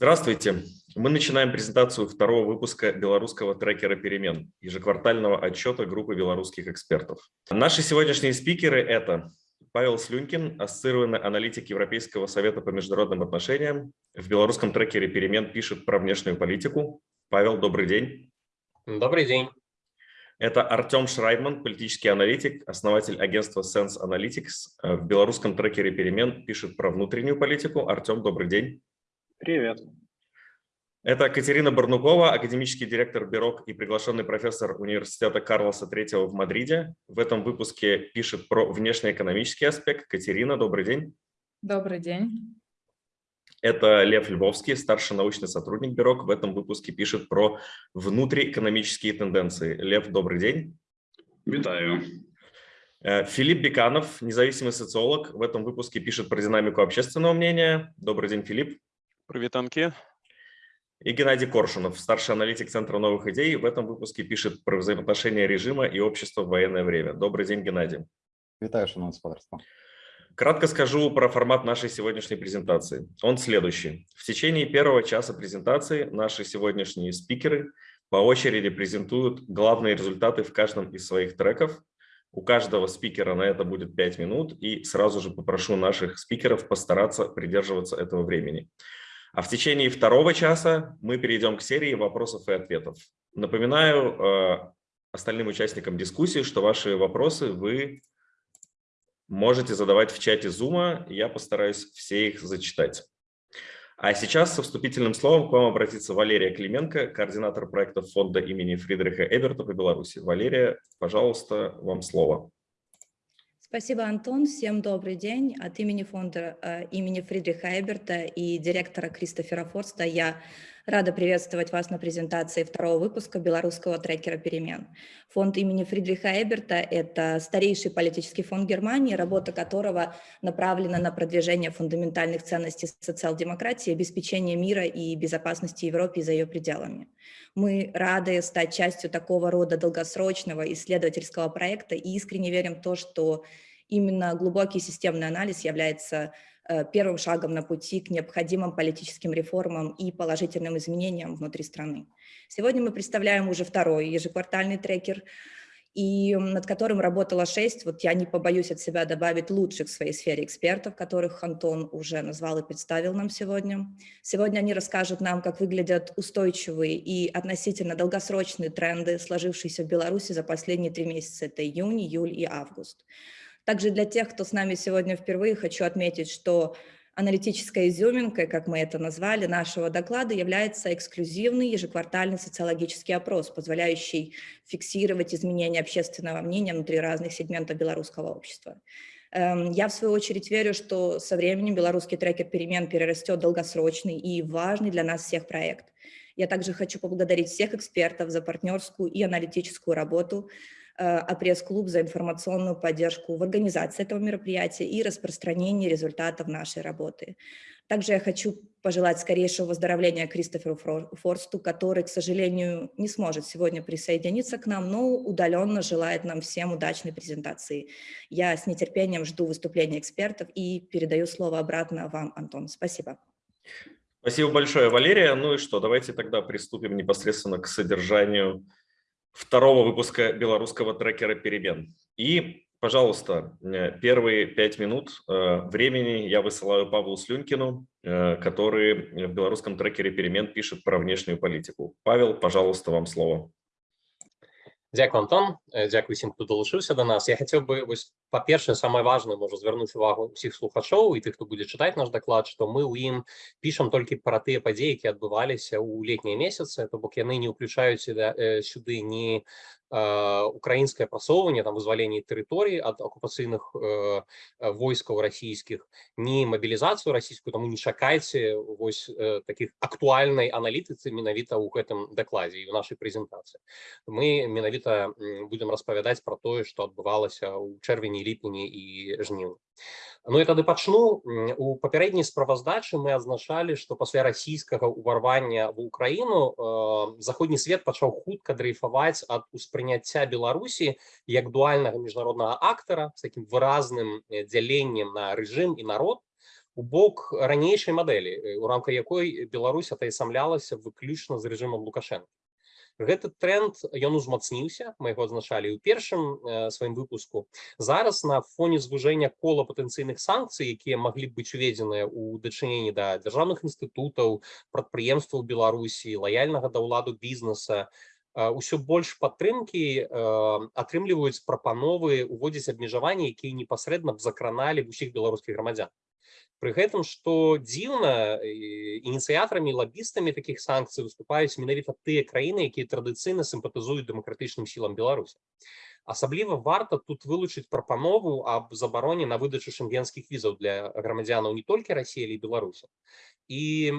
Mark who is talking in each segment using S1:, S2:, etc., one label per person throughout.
S1: Здравствуйте. Мы начинаем презентацию второго выпуска белорусского трекера перемен, ежеквартального отчета группы белорусских экспертов. Наши сегодняшние спикеры – это Павел Слюнькин, ассоциированный аналитик Европейского совета по международным отношениям. В белорусском трекере перемен пишет про внешнюю политику. Павел, добрый день.
S2: Добрый день.
S1: Это Артем Шрайбман, политический аналитик, основатель агентства Sense Analytics. В белорусском трекере перемен пишет про внутреннюю политику. Артем, добрый день.
S3: Привет.
S1: Это Катерина Барнукова, академический директор Бюро и приглашенный профессор университета Карлоса III в Мадриде. В этом выпуске пишет про внешнеэкономический аспект. Катерина, добрый день.
S4: Добрый день.
S1: Это Лев Львовский, старший научный сотрудник Бюро. В этом выпуске пишет про внутриэкономические тенденции. Лев, добрый день.
S3: Витаю.
S1: Э, Филипп Беканов, независимый социолог, в этом выпуске пишет про динамику общественного мнения. Добрый день, Филипп.
S5: Привет, Анки.
S1: И Геннадий Коршунов, старший аналитик Центра новых идей, в этом выпуске пишет про взаимоотношения режима и общества в военное время. Добрый день, Геннадий.
S6: Витаю, шановное господарство.
S1: Кратко скажу про формат нашей сегодняшней презентации. Он следующий. В течение первого часа презентации наши сегодняшние спикеры по очереди презентуют главные результаты в каждом из своих треков. У каждого спикера на это будет 5 минут, и сразу же попрошу наших спикеров постараться придерживаться этого времени. А в течение второго часа мы перейдем к серии вопросов и ответов. Напоминаю э, остальным участникам дискуссии, что ваши вопросы вы можете задавать в чате Zoom. Я постараюсь все их зачитать. А сейчас со вступительным словом к вам обратится Валерия Клименко, координатор проекта фонда имени Фридриха Эберта по Беларуси. Валерия, пожалуйста, вам слово.
S4: Спасибо, Антон. Всем добрый день. От имени фонда э, имени Фридриха Эберта и директора Кристофера Форста я рада приветствовать вас на презентации второго выпуска белорусского трекера перемен. Фонд имени Фридриха Эберта – это старейший политический фонд Германии, работа которого направлена на продвижение фундаментальных ценностей социал-демократии, обеспечение мира и безопасности Европы и за ее пределами. Мы рады стать частью такого рода долгосрочного исследовательского проекта и искренне верим в то, что именно глубокий системный анализ является э, первым шагом на пути к необходимым политическим реформам и положительным изменениям внутри страны. Сегодня мы представляем уже второй ежеквартальный трекер – и над которым работала шесть, вот я не побоюсь от себя добавить лучших в своей сфере экспертов, которых Антон уже назвал и представил нам сегодня. Сегодня они расскажут нам, как выглядят устойчивые и относительно долгосрочные тренды, сложившиеся в Беларуси за последние три месяца, это июнь, июль и август. Также для тех, кто с нами сегодня впервые, хочу отметить, что Аналитической изюминкой, как мы это назвали, нашего доклада является эксклюзивный ежеквартальный социологический опрос, позволяющий фиксировать изменения общественного мнения внутри разных сегментов белорусского общества. Эм, я, в свою очередь, верю, что со временем белорусский трекер перемен перерастет долгосрочный и важный для нас всех проект. Я также хочу поблагодарить всех экспертов за партнерскую и аналитическую работу, а пресс-клуб за информационную поддержку в организации этого мероприятия и распространении результатов нашей работы. Также я хочу пожелать скорейшего выздоровления Кристоферу Форсту, который, к сожалению, не сможет сегодня присоединиться к нам, но удаленно желает нам всем удачной презентации. Я с нетерпением жду выступления экспертов и передаю слово обратно вам, Антон. Спасибо.
S1: Спасибо большое, Валерия. Ну и что, давайте тогда приступим непосредственно к содержанию второго выпуска белорусского трекера перемен. И, пожалуйста, э, первые пять минут э, времени я высылаю Павлу Слюнькину, э, который в белорусском трекере перемен пишет про внешнюю политику. Павел, пожалуйста, вам слово.
S2: Дякую, Антон. Дякую всім, хто долучився до нас. Я хотів би ось по-перше, саме важне можу звернути увагу всіх слухачоў і тых, хто будзе чытаць наш даклад, што мы ў ім пішам толькі пра тыя падзеі, які адбываліся ў летнія месяцы, то бок яны не ўключаюць сюды ні украінскае прасоўванне там вызваленне тэрыторыі ад акупацыйных э, войскаў расійскіх ні мабілізацыю расійскую таму не чакайце вось э, таких актуальнай аналітыцы менавіта ў гэтым дакладзе і ў нашай прэзентацыі мы менавіта будзем распавядаць пра тое што адбывалася ў чэрвені ліпені і жніўні Ну і тады пачну у папярэдняй справаздачы мы адзначалі што пасля расійскага ўварвання в Украіну э, заходні свет пачаў хутка дрейфаваць ад успрыняцця Беларусі як дуальнага міжнароднага актара з таким выразным дзяленнем на рэжым і народ у бок ранейшай мадэлі э, у рамках якой Беларусь атаясамлялася выключна з рэжымам лукашенко гэты тренд ён узмацніўся мы яго адзначалі ў першым э, сваім выпуску. Зараз на фоне звужэння кола патэнцыйных санкцый якія маглі б быць уведзеныя ў дачыненні да дзяржаўных інстытутаў прадпрыемстваў беларусі лаяльнага да ўладу бізнеса ўсё больш падтрымкі э, атрымліваюць прапановы уводзіць абмежаванні якія непасрэдна б закраналі б усіх беларускіх грамадзян Пры гэтым што дзіўна ініцыятарамі лабістамі такіх санкцый выступаюць менавіта тыя краіны якія традыцыйна сімпатызуюць дэмакратычным сілам беларусі асабліва варта тут вылучыць прапанову аб забароне на выдачу шенгенскіх візаў для грамадзянаў не толькі рассіі але і беларусі і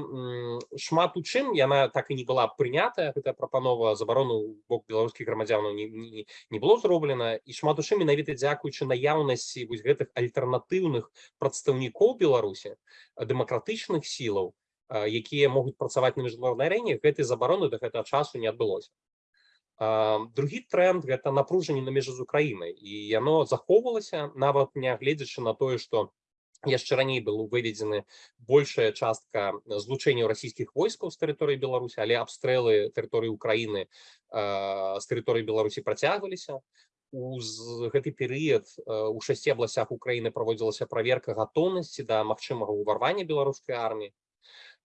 S2: шмат у чым яна так і не была прынятая гэтая прапанова забарону бок беларускіх грамадзянаў не, не, не было зроблена і шмат у чым менавіта дзякуючы наяўнасці вось гэтых альтэрнатыўных прадстаўнікоў беларусі дэмакратычных сілаў якія могуць працаваць на міжнароднай арэне гэтай забароны до гэтага часу не адбылося другі тренд гэта напружанне на межы з украінай і яно захоўвалася нават нягледзячы на тое што яшчэ раней был выведзены большая частка злучэнняў расійскіх войскаў з тэрыторыі беларусі але абстрэлы тэрыторыі украіны з тэрыторыі беларусі працягваліся у гэты перыяд у шасці абласях украіны праводзілася праверка гатоўнасці да магчымага ўварвання беларускай арміі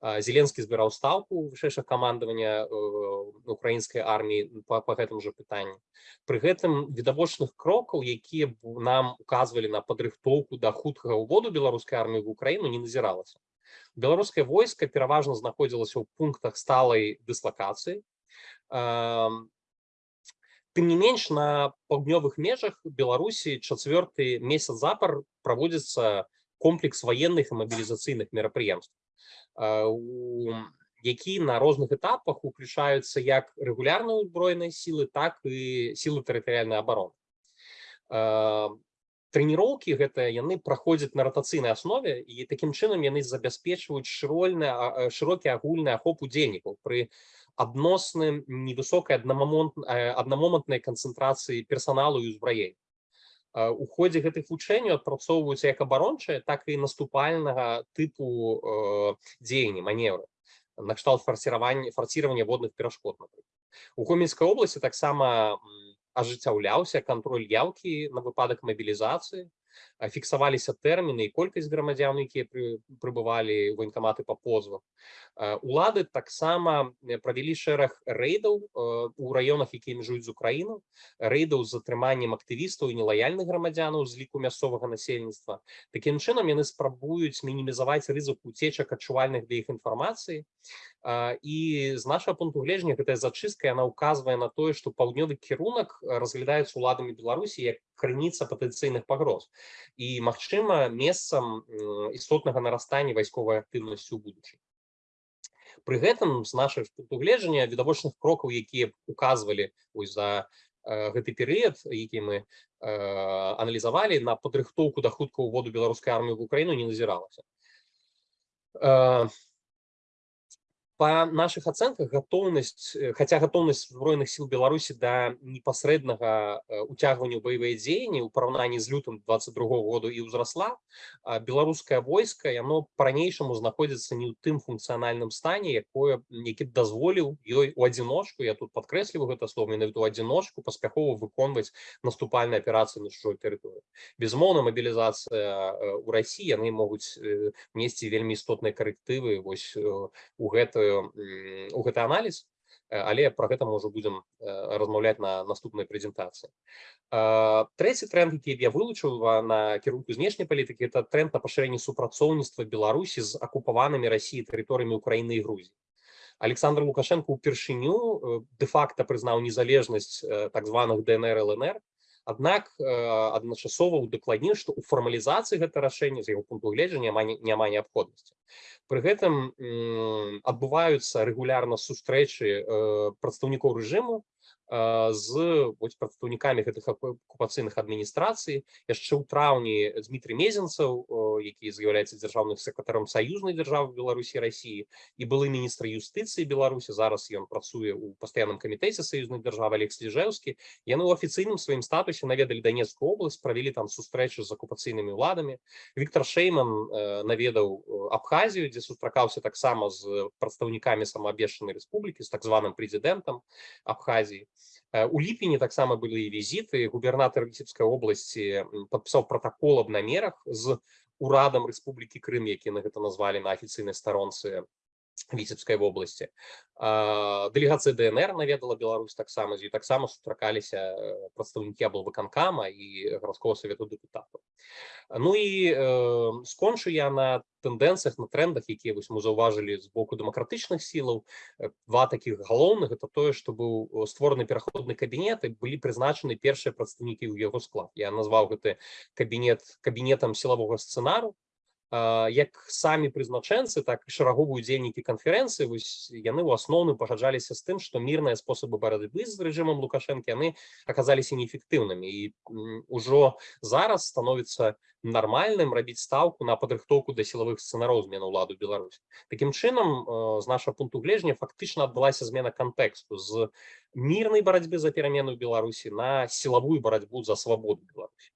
S2: Зеленскі збіраў стаўку вышэйшых камандавання украінскай арміі па, па гэтым жа пытанні. Пры гэтым відавочных крокаў, якія б нам указвалі на падрыхтоўку да хуткага ўводу беларускай арміі в Украіну не назіралася. Беларускае войска пераважна знаходзілася ў пунктах сталай дыслакацыі. Тым не менш на паўднёвых межах Беларусі чацвёрты месяц запар праводзіцца комплекс военных і мабілізацыйных мерапрыемств Які на розных этапах уключаюцца як рэгулярныя ўзброеныя сілы так і сілы тэрытарыяльнай абароны трэніроўкі гэтыя яны праходзяць на ратацыйнай аснове і такім чынам яны забяспечваюць шырольны шырокі агульны ахоп удзельнікаў пры адносным невысокай аднамомантнай канцэнтрацыі персаналу і ўзбраень у ходе гэтых вучэнняў адпрацоўваюцца як абарончыя так і наступальнага тыпу э, дзеянні маневры. Накшталт фарсіравання фарсіравання водных перашкод у гомельскай обласці таксама ажыццяўляўся кантроль яўкі на выпадак мабілізацыі фіксаваліся тэрміны і колькасць грамадзян якія прыбывалі военкаматы па позвах улады таксама правялі шэраг рэйдаў у раёнах якія межуюць з украіну рэйдаў з затрыманнем актывістаў і нелаяльных грамадзянаў з ліку мясцовага насельніцтва такім чынам яны спрабуюць мінімізаваць рызык уцечак адчувальных да іх інфармацыі і з нашага пункту гледжання гэтая зачыстка яна указвае на тое што паўднёвы кірунак разглядаецца уладамі беларусі як крыніца патэнцыйных пагроз і магчыма месцам істотнага нарастання вайсковай актыўнасці ў будучым пры гэтым з нашых пунктугледжання відавочных крокаў якія указвалі ось за гэты перыяд які мы аналізавалі на падрыхтоўку да хутка ўводу беларускай арміі в украіну не назіралася по наших оценках готовность э, хотя готовность збройных сил беларуси до непосреднага уцягвання боевые дзеянні у параўнанні з лютым 22 -го году і ўзрасла беларускае войска яно по-ранейшаму знаходзіцца не ў тым функцыянальным стане якое які дазволіў ёй у адзіночку я тут подкрэсліваю гэта слово менавіта у адзіночку паспяхова выконваць наступальныя аперацыі на чужой тэрыторыі безумоўна мабілізацыя у Росіі яны могуць несці вельмі істотныя карэктывы вось у гэтую у гэты аналіз але про гэта мы ўжо будзем размаўляць на наступнай прэзентацыі трэці тренд які я вылучыў на кірунку знешняй палітыкі это тренд на пашырэнне супрацоўніцтва беларусі з акупаванымі рассіі тэрыторыямі украіны і грузі александр лукашенко упершыню де-факта прызнаў незалежнасць так званых днр лнр Аднак адначасова удакладніў, што ў фармалізацыі гэта рашэння з яго пункту гледжання няма неабходнасці. Пры гэтым адбываюцца рэгулярна сустрэчы прадстаўнікоў рэжыму з вось прадстаўнікамі гэтых акупацыйных адміністрацый яшчэ ў траўні Дмітрий мезенцаў які з'яўляецца дзяржаўным сакратаром саюзнай дзяржавы Беларусі Росіі і былы міністр юстыцыі Беларусі зараз ён працуе ў пастаянным камітэце саюзнай дзяржавы Алекс Ліжэўскі яны ў афіцыйным сваім статусе наведалі Данецкую область правялі там сустрэчы з акупацыйнымі ўладамі Віктор Шейман наведаў Абхазію дзе сустракаўся таксама з прадстаўнікамі самаабвешчанай рэспублікі з так званым прэзідэнтам Абхазіі у ліпені таксама былі візіты губернатор віцебскай обласці падпісаў протакол аб намерах з урадам Рэспублікі Крым які на гэта назвалі на афіцыйнай старонцы Віцебскай вобласці дэлегацыя ДНР наведала Беларусь таксама з ёй таксама сустракаліся прадстаўнікі аблвыканкама і гарадского савету дэпутатаў Ну і э, скончу я на тэндэнцыях на трендах якія вось мы заўважылі з боку дэмакратычных сілаў. Два такіх галоўных это тое што быў створаны пераходны кабінет і былі прызначаны першыя прадстаўнікі ў яго склад. Я назваў гэты кабінет кабінетам сілавога сцэнару як самі прызначэнцы так і шараговыя удзельнікі канферэнцыі вось яны ў асноўным пагаджаліся з тым што мірныя спосабы барадыбы з рэжымам лукашэнкі яны аказаліся неэфектыўнымі. І ўжо зараз становіцца нармальным рабіць стаўку на падрыхтоўку да сілавых сцэнароў змену ўладу Беларусь. Такім чынам з нашага пункту гледжання фактычна адбылася змена кантэксту з мірнай барацьбы за перамену Беларусі на сілавую барацьбу за свабоду Беларусі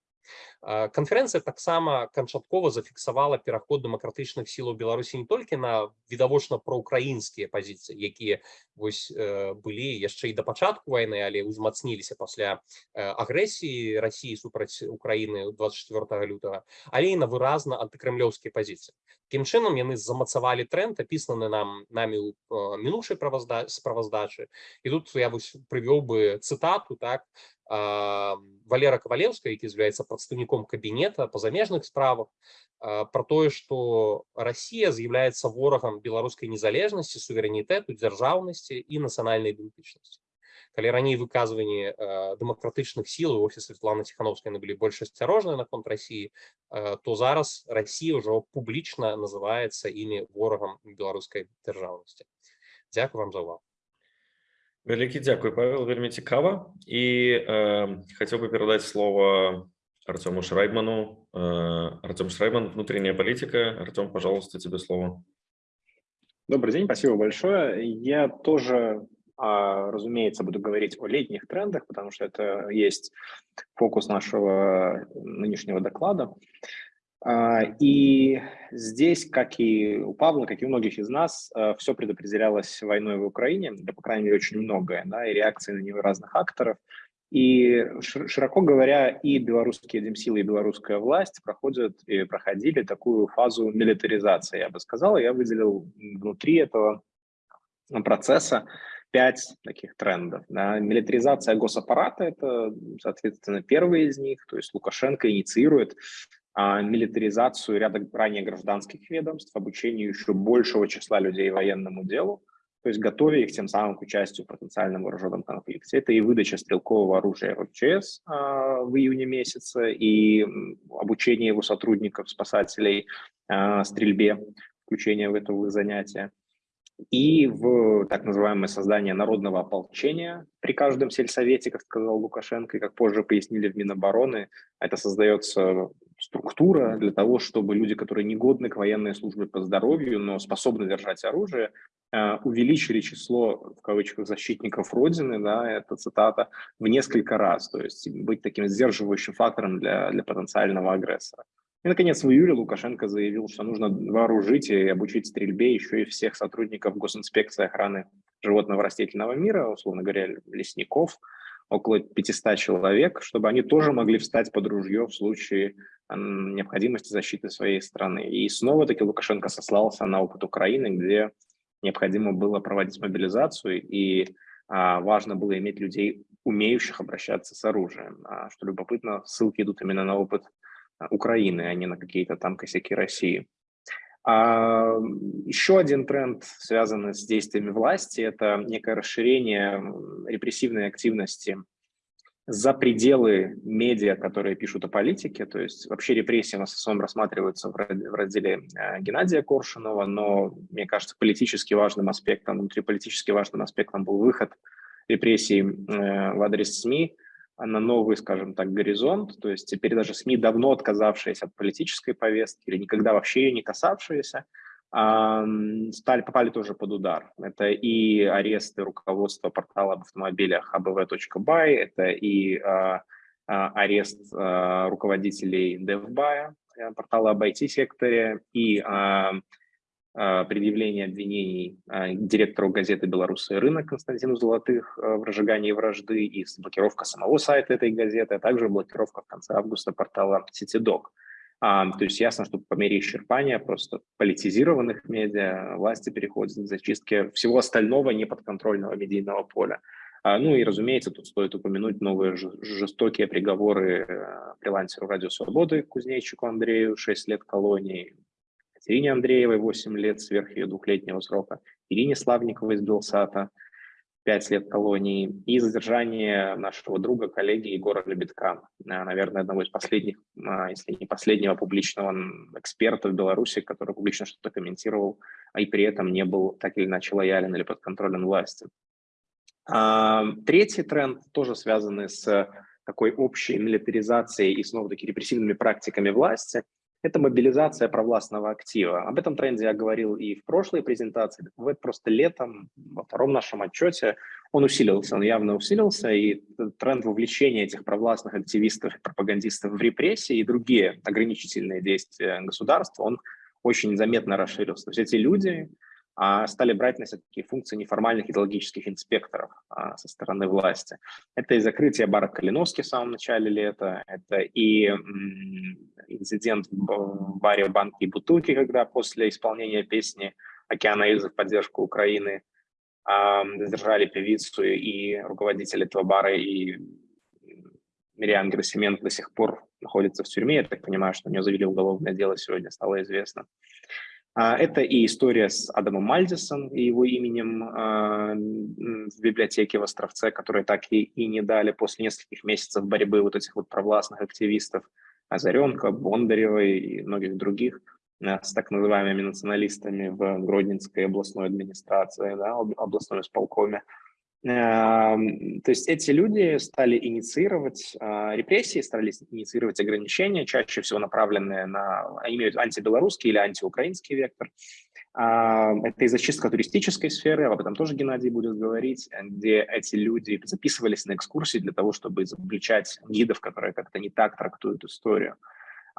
S2: Канферэнцыя таксама канчаткова зафіксавала пераход дэмакратычных сілаў Беларусі не толькі на відавочна праўкраінскія пазіцыі, якія вось былі яшчэ і да пачатку вайны, але ўзмацніліся пасля агрэсіі Росіі супраць Украіны 24 лютага, але і на выразна антыкрымлёўскія пазіцыі. Такім чынам яны замацавалі тренд, апісаны нам намі ў мінушай справаздачы. І тут я прывёў бы цытату так Валера Кавалеўска, які з'яўляецца прадстаўніком кабінета па замежных справах, пра тое, што Расія з'яўляецца ворагам беларускай незалежнасці, суверэнітэту, дзяржаўнасці і нацыянальнай ідэнтычнасці. Калі раней выказванні дэмакратычных сіл у офіс Светлана Ціхановскай былі больш асцярожныя наконт Расіі, то зараз Расія ўжо публічна называецца імі ворагам беларускай дзяржаўнасці. Дзякую вам за ўвагу.
S1: Вялікі дзякуй Павел вельмі цікава і э, хотел бы передать слово Артему Шрайбману. Э, Артем Шрайбман внутренняя политика. Артем пожалуйста тебе слово.
S3: Добрый день спасибо большое. Я тоже разумеется буду говорить о летних трендах потому что это есть фокус нашего нынешнего доклада. А, и здесь, как и у Павла, как и у многих из нас, э, все предопределялось войной в Украине, да, по крайней мере, очень многое, да, и реакции на нее разных акторов. И, широко говоря, и белорусские демсилы, и белорусская власть проходят и проходили такую фазу милитаризации, я бы сказал. Я выделил внутри этого процесса пять таких трендов. Да. Милитаризация госаппарата – это, соответственно, первый из них. То есть Лукашенко инициирует а, милитаризацию ряда ранее гражданских ведомств, обучение еще большего числа людей военному делу, то есть готовя их тем самым к участию в потенциальном вооруженном конфликте. Это и выдача стрелкового оружия РЧС а, в июне месяце, и обучение его сотрудников, спасателей а, стрельбе, включение в это в занятия и в так называемое создание народного ополчения при каждом сельсовете, как сказал Лукашенко, и как позже пояснили в Минобороны, это создается структура для того, чтобы люди, которые не годны к военной службе по здоровью, но способны держать оружие, увеличили число, в кавычках, защитников Родины, да, это цитата, в несколько раз, то есть быть таким сдерживающим фактором для, для потенциального агрессора. И, наконец, в июле Лукашенко заявил, что нужно вооружить и обучить стрельбе еще и всех сотрудников госинспекции охраны животного растительного мира, условно говоря, лесников, около 500 человек, чтобы они тоже могли встать под ружье в случае необходимости защиты своей страны. И снова-таки Лукашенко сослался на опыт Украины, где необходимо было проводить мобилизацию, и а, важно было иметь людей, умеющих обращаться с оружием. А, что любопытно, ссылки идут именно на опыт а, Украины, а не на какие-то там косяки России. А, еще один тренд, связанный с действиями власти, это некое расширение репрессивной активности за пределы медиа, которые пишут о политике, то есть вообще репрессии в основном рассматриваются в разделе э, Геннадия Коршунова, но, мне кажется, политически важным аспектом, внутриполитически важным аспектом был выход репрессий э, в адрес СМИ на новый, скажем так, горизонт. То есть теперь даже СМИ, давно отказавшиеся от политической повестки или никогда вообще ее не касавшиеся, стали, попали тоже под удар. Это и аресты руководства портала об автомобилях abv.by, это и а, а, арест а, руководителей DevBuy, э, портала об IT-секторе, и предъявление обвинений директору газеты «Белорусский рынок» Константину Золотых а, в разжигании вражды и блокировка самого сайта этой газеты, а также блокировка в конце августа портала CityDoc. То есть ясно, что по мере исчерпания просто политизированных медиа власти переходят к зачистке всего остального неподконтрольного медийного поля. А, ну и, разумеется, тут стоит упомянуть новые жестокие приговоры э, фрилансеру «Радио Свободы» Кузнечику Андрею, 6 лет колонии, Катерине Андреевой 8 лет сверх ее двухлетнего срока, Ирине Славниковой из Белсата – 5 лет колонии, и задержание нашего друга, коллеги Егора Лебедка, э, наверное, одного из последних, а, если не последнего публичного эксперта в Беларуси, который публично что-то комментировал, а и при этом не был так или иначе лоялен или подконтролен власти. А, третий тренд, тоже связанный с такой общей милитаризацией и снова-таки репрессивными практиками власти – это мобилизация провластного актива. Об этом тренде я говорил и в прошлой презентации. В просто летом, во втором нашем отчете, он усилился, он явно усилился, и тренд вовлечения этих провластных активистов пропагандистов в репрессии и другие ограничительные действия государства, он очень заметно расширился. То есть эти люди, стали брать на себя такие функции неформальных идеологических инспекторов а, со стороны власти. Это и закрытие бара Калиновски в самом начале лета, это и инцидент в баре «Банки и бутылки», когда после исполнения песни «Океана Эльзы» в поддержку Украины а, задержали певицу и руководителя этого бара, и Мириам Герасименко до сих пор находится в тюрьме. Я так понимаю, что у нее завели уголовное дело сегодня, стало известно. А, это и история с Адамом Мальдисом и его именем а, в библиотеке в Островце, которые так и, и не дали после нескольких месяцев борьбы вот этих вот провластных активистов Озаренко, Бондаревой и многих других а, с так называемыми националистами в Гродненской областной администрации, да, областной исполкоме. Эм, то есть эти люди стали инициировать а, репрессии, стали инициировать ограничения, чаще всего направленные на, имеют антибелорусский или антиукраинский вектор. А, это и зачистка туристической сферы, об этом тоже Геннадий будет говорить, где эти люди записывались на экскурсии для того, чтобы изобличать гидов, которые как-то не так трактуют историю.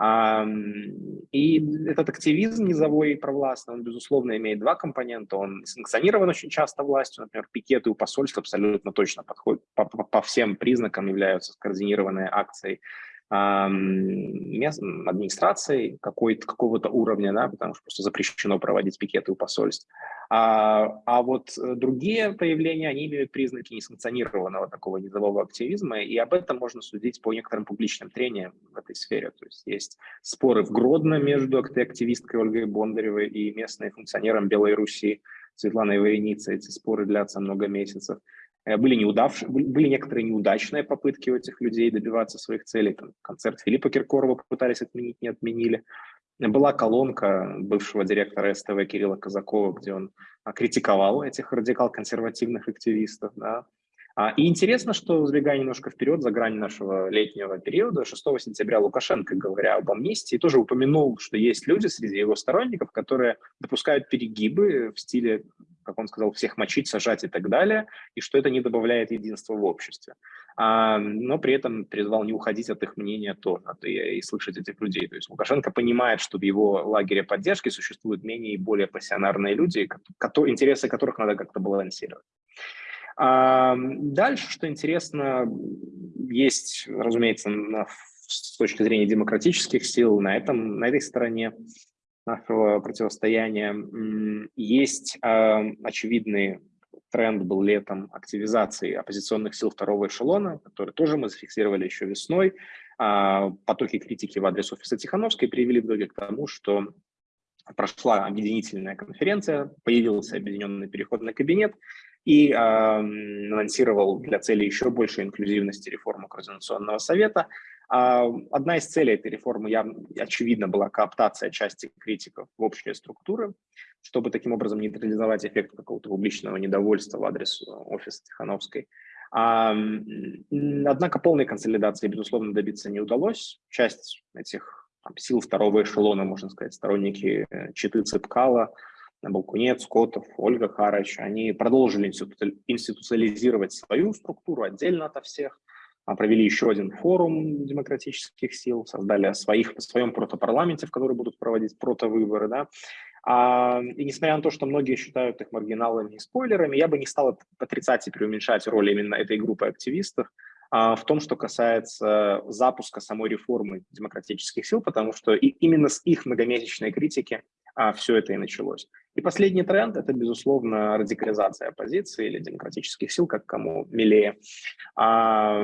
S3: И этот активизм низовой и провластный, он, безусловно, имеет два компонента. Он санкционирован очень часто властью. Например, пикеты у посольств абсолютно точно подходят, по, по, по всем признакам являются скоординированной акцией мест, администрацией какого-то уровня, да, потому что просто запрещено проводить пикеты у посольств. А, а вот э, другие проявления, они имеют признаки несанкционированного такого низового активизма, и об этом можно судить по некоторым публичным трениям в этой сфере. То есть есть споры в Гродно между активисткой Ольгой Бондаревой и местным функционером Белой Руси Светланой Вареницей. Эти споры длятся много месяцев. Э, были, неудавшие, были некоторые неудачные попытки у этих людей добиваться своих целей. Там, концерт Филиппа Киркорова пытались отменить, не отменили. Была колонка бывшего директора СТВ Кирилла Казакова, где он а, критиковал этих радикал-консервативных активистов. Да. А, и интересно, что, сбегая немножко вперед, за грань нашего летнего периода, 6 сентября Лукашенко, говоря об амнистии, тоже упомянул, что есть люди среди его сторонников, которые допускают перегибы в стиле как он сказал, всех мочить, сажать и так далее, и что это не добавляет единства в обществе. А, но при этом призвал не уходить от их мнения тоже, и, слышать этих людей. То есть Лукашенко понимает, что в его лагере поддержки существуют менее и более пассионарные люди, интересы которых надо как-то балансировать. А, дальше, что интересно, есть, разумеется, с точки зрения демократических сил на, этом, на этой стороне нашего противостояния. Есть э, очевидный тренд был летом активизации оппозиционных сил второго эшелона, который тоже мы зафиксировали еще весной. Э, потоки критики в адрес офиса Тихановской привели в итоге к тому, что прошла объединительная конференция, появился объединенный переходный кабинет и э, анонсировал для цели еще большей инклюзивности реформу Координационного совета – а, одна из целей этой реформы, явно, очевидно, была кооптация части критиков в общие структуры. чтобы таким образом нейтрализовать эффект какого-то публичного недовольства в адрес э, офиса Тихановской. А, однако полной консолидации, безусловно, добиться не удалось. Часть этих там, сил второго эшелона, можно сказать, сторонники э, Читы Цепкала, Балкунец, Котов, Ольга Харач, они продолжили институциализировать свою структуру отдельно ото всех, а, провели еще один форум демократических сил, создали своих, в своем протопарламенте, в который будут проводить протовыборы, да, а, и несмотря на то, что многие считают их маргиналами и спойлерами, я бы не стал отрицать и преуменьшать роль именно этой группы активистов в том, что касается запуска самой реформы демократических сил, потому что и именно с их многомесячной критики а, все это и началось. И последний тренд – это, безусловно, радикализация оппозиции или демократических сил, как кому милее. А,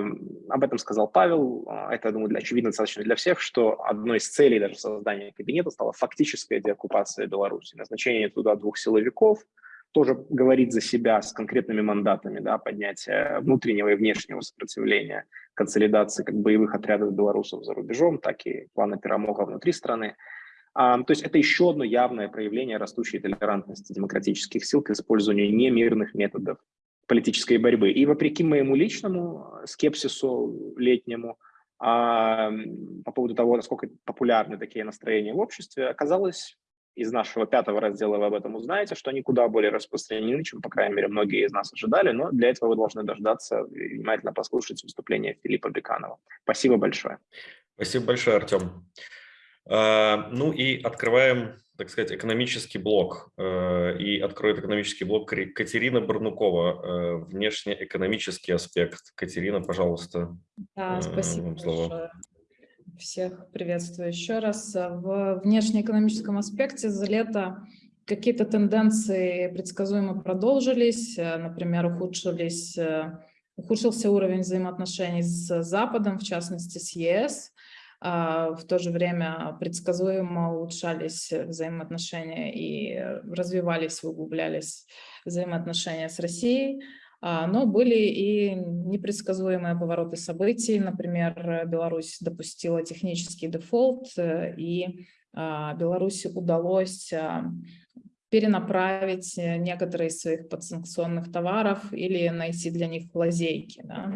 S3: об этом сказал Павел. А, это, я думаю, для, очевидно достаточно для всех, что одной из целей даже создания кабинета стала фактическая деоккупация Беларуси. Назначение туда двух силовиков тоже говорит за себя с конкретными мандатами, да, поднятие внутреннего и внешнего сопротивления, консолидации как боевых отрядов белорусов за рубежом, так и плана Перамога внутри страны. А, то есть это еще одно явное проявление растущей толерантности демократических сил к использованию немирных методов политической борьбы. И вопреки моему личному скепсису летнему а, по поводу того, насколько популярны такие настроения в обществе, оказалось из нашего пятого раздела вы об этом узнаете, что они куда более распространены, чем, по крайней мере, многие из нас ожидали, но для этого вы должны дождаться и внимательно послушать выступление Филиппа Беканова. Спасибо большое.
S1: Спасибо большое, Артем. А, ну и открываем, так сказать, экономический блок. Э, и откроет экономический блок Катерина Барнукова, э, внешнеэкономический аспект. Катерина, пожалуйста.
S5: Да, спасибо большое. Всех приветствую еще раз. В внешнеэкономическом аспекте за лето какие-то тенденции предсказуемо продолжились. Например, ухудшились, ухудшился уровень взаимоотношений с Западом, в частности с ЕС. А, в то же время предсказуемо улучшались взаимоотношения и развивались, углублялись взаимоотношения с Россией. А, но были и непредсказуемые повороты событий. Например, Беларусь допустила технический дефолт, э, и а, Беларуси удалось перенаправить э, некоторые из своих подсанкционных товаров или найти для них лазейки. Да.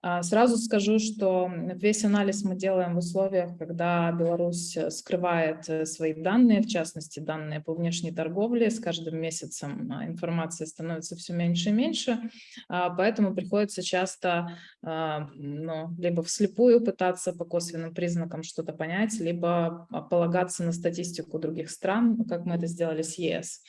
S5: А, сразу скажу, что весь анализ мы делаем в условиях, когда Беларусь э, скрывает э, свои данные, в частности данные по внешней торговле. С каждым месяцем а, информации становится все меньше и меньше, а, поэтому приходится часто ну, либо вслепую пытаться по косвенным признакам что-то понять, либо полагаться на статистику других стран, как мы это сделали с ЕС. ЕС.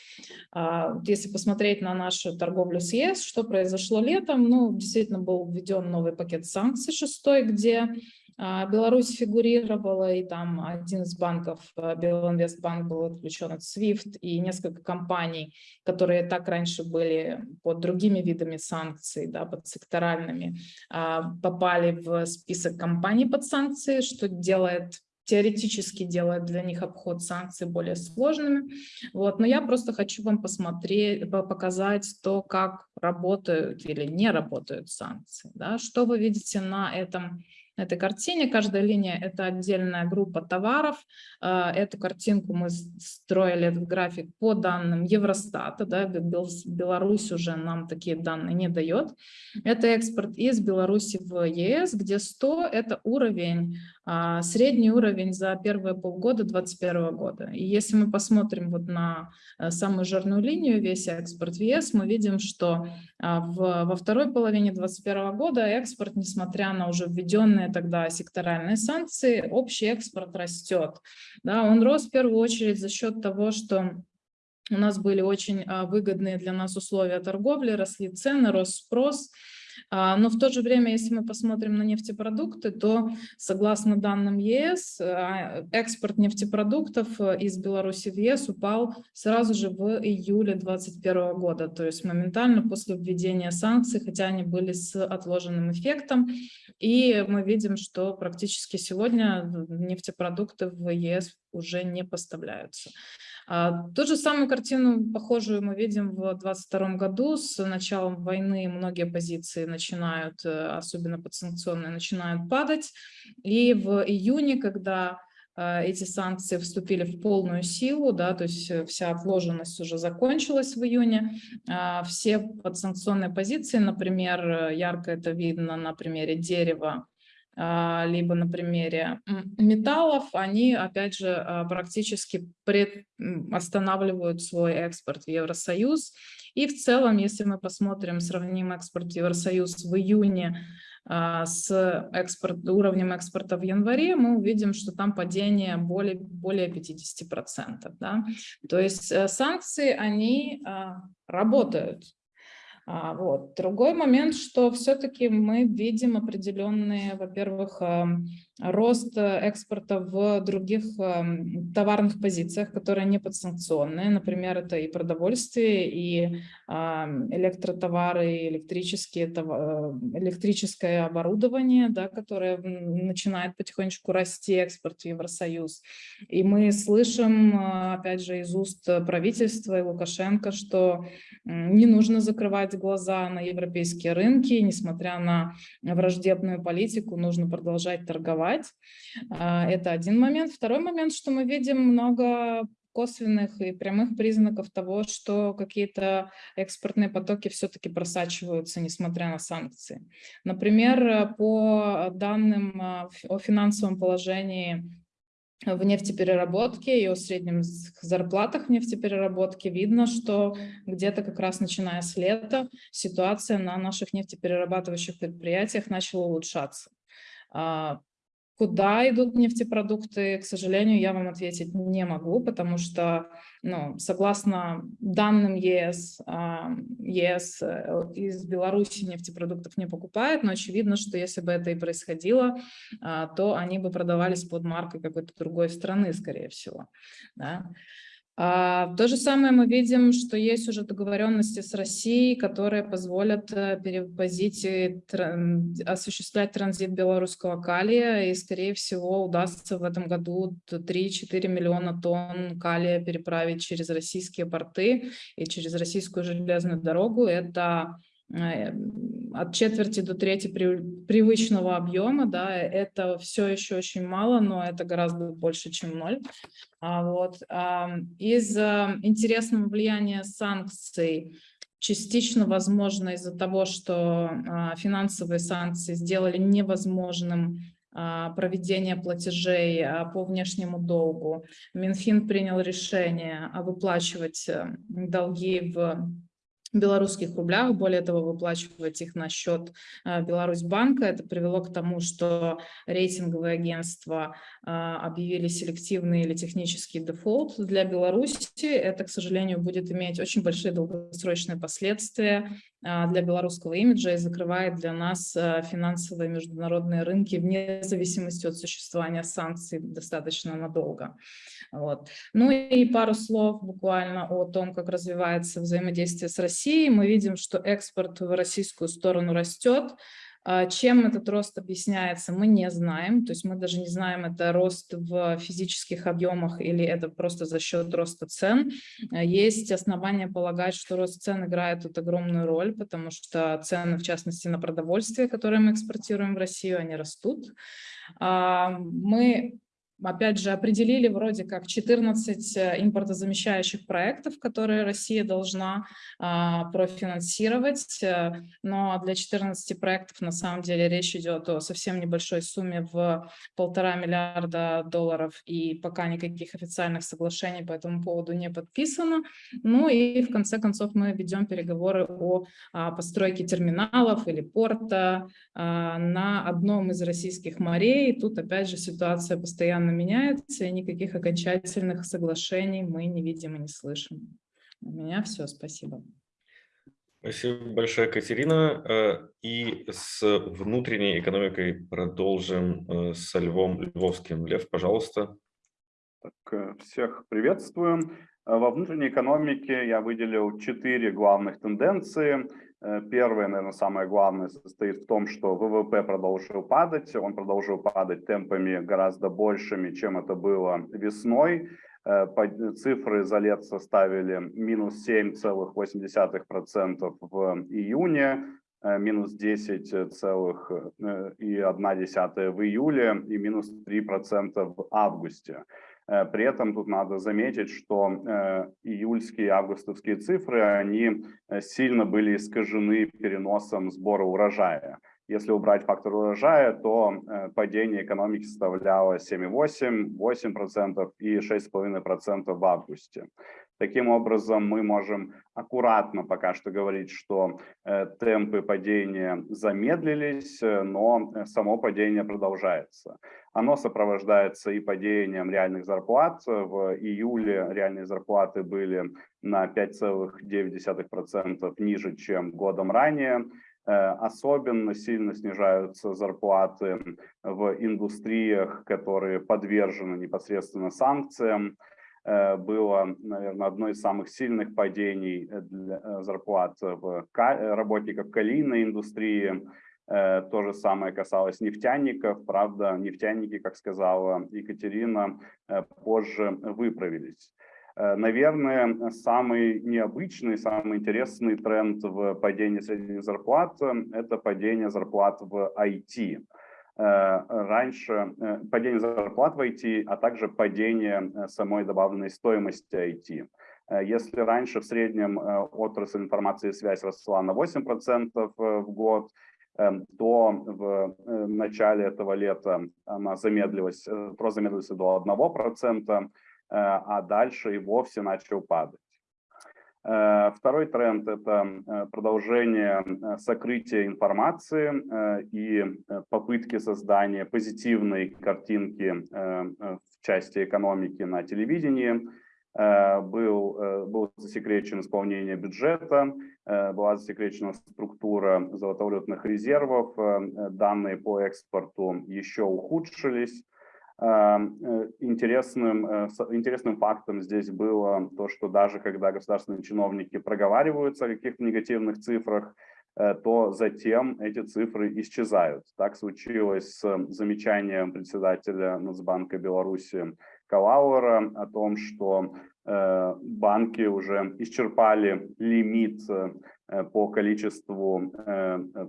S5: А, если посмотреть на нашу торговлю с ЕС, что произошло летом, ну, действительно был введен новый пакет санкций шестой, где а, Беларусь фигурировала, и там один из банков, а, Белинвестбанк, был отключен от SWIFT, и несколько компаний, которые так раньше были под другими видами санкций, да, под секторальными, попали в список компаний под санкции, что делает теоретически делает для них обход санкций более сложными. Вот. Но я просто хочу вам посмотреть, показать то, как работают или не работают санкции. Да? Что вы видите на этом этой картине. Каждая линия – это отдельная группа товаров. А, эту картинку мы строили, этот график по данным Евростата. Да, Беларусь уже нам такие данные не дает. Это экспорт из Беларуси в ЕС, где 100 – это уровень, средний уровень за первые полгода 2021 года. И если мы посмотрим вот на э, самую жирную линию, весь экспорт в ЕС, мы видим, что а, в, во второй половине 2021 года экспорт, несмотря на уже введенные тогда секторальные санкции, общий экспорт растет. Да, он рос в первую очередь за счет того, что у нас были очень а, выгодные для нас условия торговли, росли цены, рос спрос, а, но в то же время, если мы посмотрим на нефтепродукты, то согласно данным ЕС, а, экспорт нефтепродуктов э, из Беларуси в ЕС упал сразу же в июле 2021 года, то есть моментально после введения санкций, хотя они были с отложенным эффектом. И мы видим, что практически сегодня нефтепродукты в ЕС уже не поставляются. А, ту же самую картину, похожую, мы видим в 2022 году. С началом войны многие позиции начинают, э, особенно подсанкционные, начинают падать. И в июне, когда э, эти санкции вступили в полную силу, да, то есть э, вся отложенность уже закончилась в июне. А, все подсанкционные позиции, например, ярко это видно на примере дерева, либо на примере металлов, они, опять же, а, практически останавливают свой экспорт в Евросоюз. И в целом, если мы посмотрим, сравним экспорт в Евросоюз в июне а, с экспорт, уровнем экспорта в январе, мы увидим, что там падение более, более 50%. Да? То есть э, санкции, они работают. А, вот. Другой момент, что все-таки мы видим определенные, во-первых, рост э, экспорта в других товарных позициях, которые не подсанкционные. Например, это и продовольствие, и электротовары, и электрические, э, электрическое оборудование, да, которое начинает потихонечку расти экспорт в Евросоюз. И мы слышим, э, опять же, из уст правительства и Лукашенко, что не нужно закрывать глаза на европейские рынки, несмотря на враждебную политику, нужно продолжать торговать развивать. А, это один момент. Второй момент, что мы видим много косвенных и прямых признаков того, что какие-то экспортные потоки все-таки просачиваются, несмотря на санкции. Например, по данным а, о финансовом положении в нефтепереработке и о среднем зарплатах в нефтепереработке видно, что где-то как раз начиная с лета ситуация на наших нефтеперерабатывающих предприятиях начала улучшаться. А, Куда идут нефтепродукты, к сожалению, я вам ответить не могу, потому что, ну, согласно данным ЕС, ЕС э, из Беларуси нефтепродуктов не покупает, но очевидно, что если бы это и происходило, а, то они бы продавались под маркой какой-то другой страны, скорее всего. Да? А, то же самое мы видим, что есть уже договоренности с Россией, которые позволят э, перевозить и осуществлять транзит белорусского калия, и, скорее всего, удастся в этом году 3-4 миллиона тонн калия переправить через российские порты и через российскую железную дорогу. Это от четверти до трети привычного объема, да, это все еще очень мало, но это гораздо больше, чем ноль. А вот. Из интересного влияния санкций частично возможно из-за того, что а, финансовые санкции сделали невозможным а, проведение платежей а, по внешнему долгу. Минфин принял решение выплачивать э, долги в белорусских рублях, более того, выплачивать их на счет э, Беларусьбанка. Это привело к тому, что рейтинговые агентства э, объявили селективный или технический дефолт для Беларуси. Это, к сожалению, будет иметь очень большие долгосрочные последствия для белорусского имиджа и закрывает для нас финансовые международные рынки вне зависимости от существования санкций достаточно надолго. Вот. Ну и пару слов буквально о том, как развивается взаимодействие с Россией. Мы видим, что экспорт в российскую сторону растет. А чем этот рост объясняется, мы не знаем. То есть мы даже не знаем, это рост в физических объемах или это просто за счет роста цен. Есть основания полагать, что рост цен играет тут огромную роль, потому что цены, в частности, на продовольствие, которые мы экспортируем в Россию, они растут. А мы опять же, определили вроде как 14 э, импортозамещающих проектов, которые Россия должна а, профинансировать, э, но для 14 проектов на самом деле речь идет о совсем небольшой сумме в полтора миллиарда долларов, и пока никаких официальных соглашений по этому поводу не подписано. Ну и в конце концов мы ведем переговоры о а, постройке терминалов или порта а, на одном из российских морей. Тут опять же ситуация постоянно постоянно меняется, и никаких окончательных соглашений мы не видим и не слышим. У меня все, спасибо.
S1: Спасибо большое, Катерина. Э, и с внутренней экономикой продолжим э, с Львом Львовским. Лев, пожалуйста.
S7: Так, э, всех приветствую. Во внутренней экономике я выделил четыре главных тенденции. Э, первое, наверное, самое главное состоит в том, что ВВП продолжил падать. Он продолжил падать темпами гораздо большими, чем это было весной. Э, цифры за лет составили минус 7,8% в июне, минус 10,1 в июле и минус 3% в августе. При этом тут надо заметить, что июльские и августовские цифры, они сильно были искажены переносом сбора урожая. Если убрать фактор урожая, то падение экономики составляло 7,8, 8% и 6,5% в августе. Таким образом, мы можем аккуратно пока что говорить, что э, темпы падения замедлились, э, но э, само падение продолжается. Оно сопровождается и падением реальных зарплат. В июле реальные зарплаты были на 5,9% ниже, чем годом ранее. Особенно сильно снижаются зарплаты в индустриях, которые подвержены непосредственно санкциям. Э, было, наверное, одно из самых сильных падений э, для э, зарплат в работников калийной индустрии. То же самое касалось нефтяников. Правда, нефтяники, как сказала Екатерина, позже выправились. Наверное, самый необычный, самый интересный тренд в падении средних зарплат – это падение зарплат в IT. Э, раньше э, падение зарплат в IT, а также падение э, самой добавленной стоимости IT. Если раньше в среднем отрасль информации и связь росла на 8% в год, то в начале этого лета она замедлилась, просто замедлилась до 1%, а дальше и вовсе начал падать. Э, второй тренд – это э, продолжение э, сокрытия информации и попытки создания позитивной картинки в части экономики на телевидении. Был, был засекречен исполнение бюджета, была засекречена структура золотовалютных резервов, данные по экспорту еще ухудшились. Э, интересным, э, интересным фактом здесь было то, что даже когда государственные чиновники проговариваются о каких-то негативных цифрах, э, то затем эти цифры исчезают. Так случилось с замечанием председателя Нацбанка Беларуси Калауэра о том, что банки уже исчерпали лимит по количеству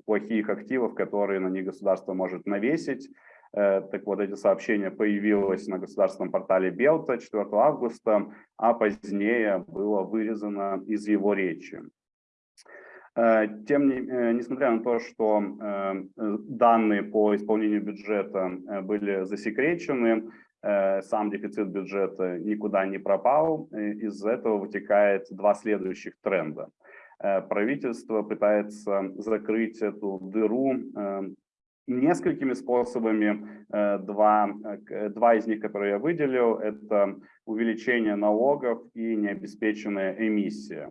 S7: плохих активов, которые на них государство может навесить. Э, так вот, эти сообщения появилось на государственном портале Белта 4 августа, а позднее было вырезано из его речи. Э, тем не, э, несмотря на то, что данные по исполнению бюджета были засекречены, сам дефицит бюджета никуда не пропал. Из этого вытекает два следующих тренда. Правительство пытается закрыть эту дыру несколькими способами. Э, два, э, два из них, которые я выделил, это увеличение налогов и необеспеченная эмиссия.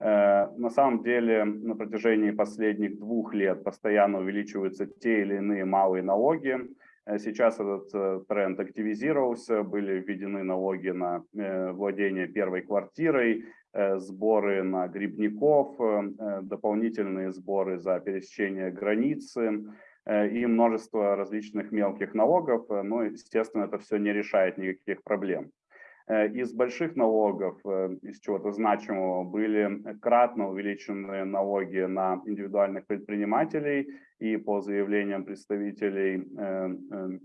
S7: Э, на самом деле на протяжении последних двух лет постоянно увеличиваются те или иные малые налоги. Сейчас этот тренд активизировался, были введены налоги на владение первой квартирой, сборы на грибников, дополнительные сборы за пересечение границы, и множество различных мелких налогов, э, но, естественно, это все не решает никаких проблем. Э, из больших налогов, из чего-то значимого, были кратно увеличены налоги на индивидуальных предпринимателей, и по заявлениям представителей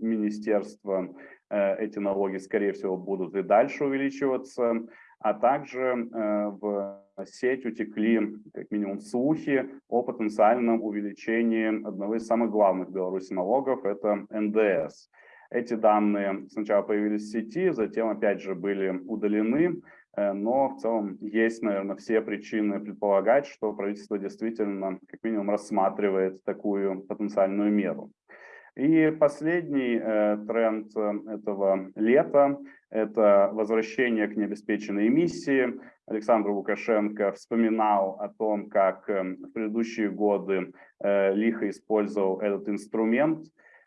S7: министерства эти налоги, скорее всего, будут и дальше увеличиваться, а также в сеть утекли как минимум слухи о потенциальном увеличении одного из самых главных в Беларуси налогов – это НДС. Эти данные сначала появились в сети, затем опять же были удалены, э, но в целом есть, наверное, все причины предполагать, что правительство действительно как минимум рассматривает такую потенциальную меру. И последний э, тренд э, этого лета – это возвращение к необеспеченной эмиссии. Александр Лукашенко вспоминал о том, как э, в предыдущие годы э, лихо использовал этот инструмент.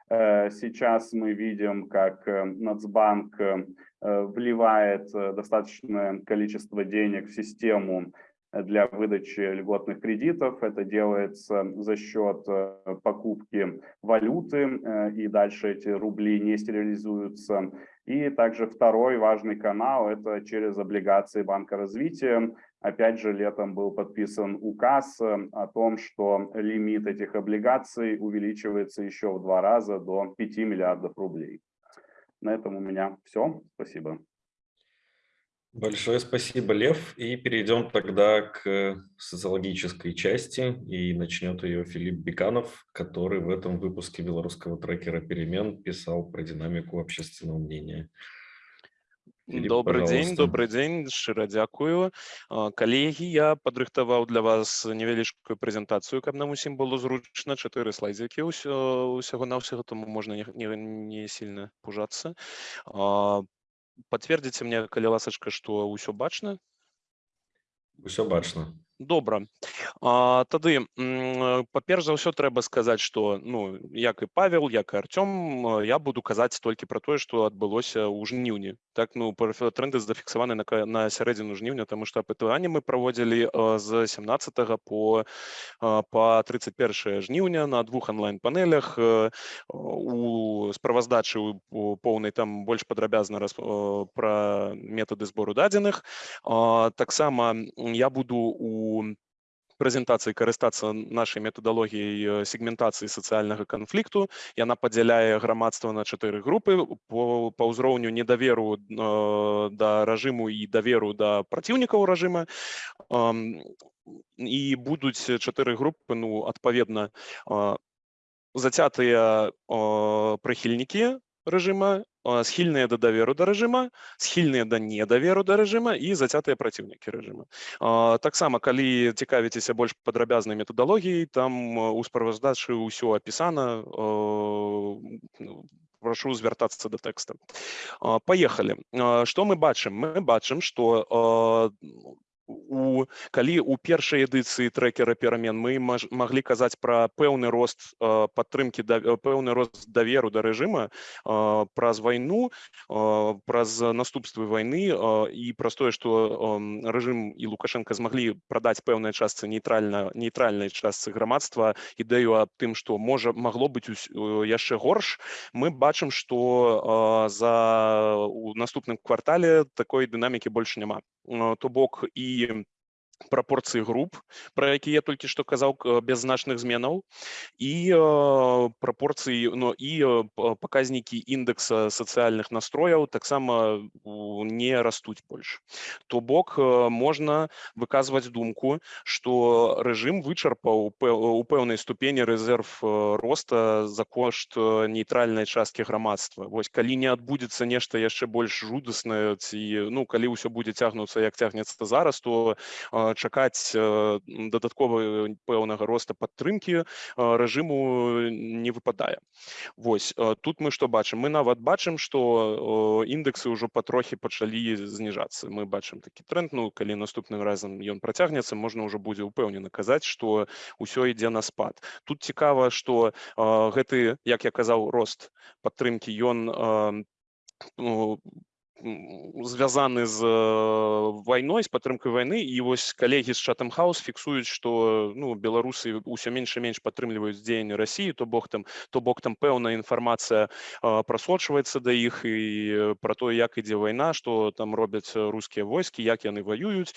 S7: Э, сейчас мы видим, как э, Нацбанк э, вливает э, достаточное количество денег в систему для выдачи льготных кредитов. Это делается за счет э, покупки валюты, э, и дальше эти рубли не стерилизуются. И также второй важный канал – это через облигации Банка развития. Опять же, летом был подписан указ э, о том, что лимит этих облигаций увеличивается еще в два раза до 5 миллиардов рублей. На этом у меня все. Спасибо.
S1: Большое спасибо, Лев. И перейдем тогда к социологической части. И начнет ее Филипп Беканов, который в этом выпуске белорусского трекера «Перемен» писал про динамику общественного мнения.
S8: Филипп, добрый пожалуйста. дзень добрый дзень шчыра дзякую калегі я падрыхтаваў для вас невялічкую прэзентацыю каб нам усім было зручна чатыры слайдзікі ўсё усяго на ўсяго тому можна не, не, не сильно пужацца пацвердзіце мне калі ласачка што ўсё бачна
S1: ўсё бачна
S8: добра а, тады па-перш за ўсё трэба сказаць што ну як і павел як і Артём я буду казаць толькі пра тое што адбылося ў жніўні так ну тренды зафіксаваны на, на сярэдзіну жніўня таму што апытанне мы праводзілі з 17 по по 31 жніўня на двух онлайн-панелях у справаздачы у поўнай там больш падрабязна раз пра метады збору дадзеных таксама я буду у прэзентацыі карыстацца нашай метадалогіяй сегментацыі сацыяльнага канфлікту яна падзяляе грамадства на чатыры групы по, па ўзроўню недаверу э, да рэжыму і даверу да праціўнікаў рэжыма э, і будуць чатыры групы ну адпаведна э, зацятыя э, прыхільнікі рэжыма схільныя да даверу да рэжыма схільныя да недаверу да рэжыма і зацятыя праціўнікі рэжыма таксама калі цікавіцеся больш падрабязнай метадалогіяй там у справаздачы ўсё апісана ну, прошу звяртацца да тэкста поехали что мы бачым мы бачым что у калі у першай эдыцыі трекера перамен мы маглі казаць пра пэўны рост э, падтрымки да пэўны рост даверу да рэжыма э, праз вайну э, праз наступствы войны і праз тое што рэжым і лукашенко змаглі прадаць пэўнай частцы нейтральна нейтральнай частцы грамадства ідэю аб тым што можа магло быць яшчэ горш мы бачым што за у наступным квартале такой дынамікі больш няма то бок і прапорцыі груп пра які я толькі што казаў без значных зменаў і э, прапорцыі но і э, паказнікі індэкса сацыяльных настрояў таксама не растуць больш то бок э, можна выказваць думку што рэжым вычарпаў у пэўнай ступені рэзерв роста за кошт нейтральнай часткі грамадства вось калі не адбудзецца нешта яшчэ больш жудаснае ці ну калі ўсё будзе цягнуцца як цягнецца зараз то чакаць дадатковы пэўнага роста падтрымкі рэжыму не выпадае Вось тут мы што бачым мы нават бачым што індэксы ўжо патрохі пачалі зніжацца мы бачым такі тренд ну калі наступным разам ён працягнецца можна ўжо будзе ўпэўнена казаць што ўсё ідзе на спад. Тут цікава што гэты як я казаў рост падтрымкі ён звязаны з вайной з падтрымкай вайны і вось калегі з Chatham House фіксуюць што ну беларусы ўсё менш і менш падтрымліваюць дзеянні рассіі то бок там то бок там пэўная інфармацыя прасочваецца да іх і пра то як ідзе вайна што там робяць рускія войскі як яны ваююць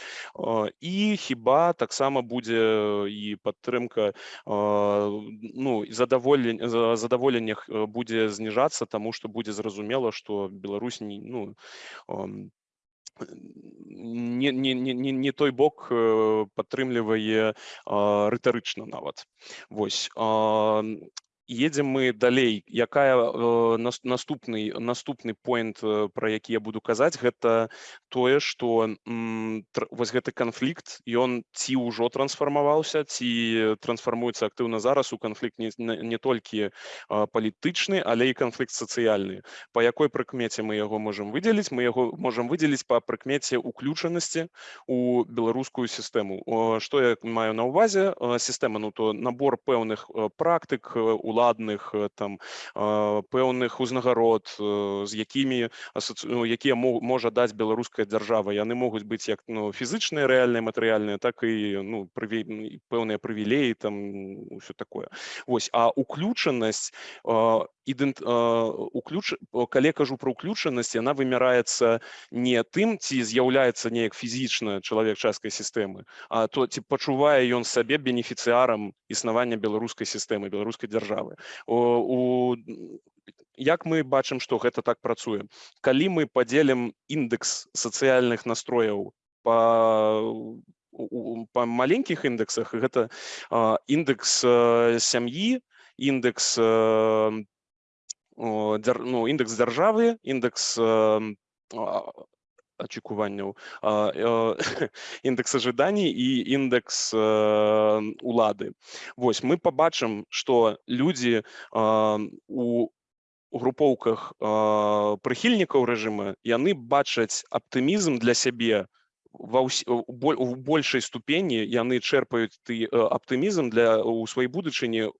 S8: і хіба таксама будзе і падтрымка ну задаволен задаволеннях будзе зніжацца таму што будзе зразумела што Беларусь не ну не, не, не, не той бок падтрымлівае рытарычна нават Вось едем мы далей. Якая э, наступны наступны point э, про які я буду казаць гэта тое что вось гэты канфлікт ён ці ўжо трансфармаваўся ці трансфармуецца актыўна зараз. У канфлікт не, не толькі палітычны але і канфлікт сацыяльны. По якой прыкмеце мы яго можемм выдзеліць? Мы яго можемм выдзеліць по прыкмеце уключанасці у беларускую сістэму. Что я маю на увазе сістэма ну то набор пэўных практык улад уладных э, там пэўных узнагарод э, з якімі ну, якія можа даць беларуская дзяржава яны могуць быць як ну фізычныя рэальныя матэрыяльныя так і ну прыве пэўныя прывілеі там все такое Вось а уключанасць ідэнт уключ калі кажу про ўключанасць яна вымяраецца не тым ці з'яўляецца неяк фізічна чалавек часткай сістэмы а то ці пачувае ён сабе бенефіцыярам існавання беларускай сістэмы беларускай дзяржавы у, як мы бачым што гэта так працуе? Калі мы падзелім índex сацыяльных настрояў по па маленькіх індексах гэта індекс сям'і індекс ну, індекс дзяржавы індекс очікуванняў індекс ожиданий і індекс улады. Вось мы побачым что людзі у групоўках прыхільнікаў рэжыма яны бачаць аптымізм для сябе ва ўс... у большай ступені яны чэрпаюць ты аптымізм для у сваёй будучыні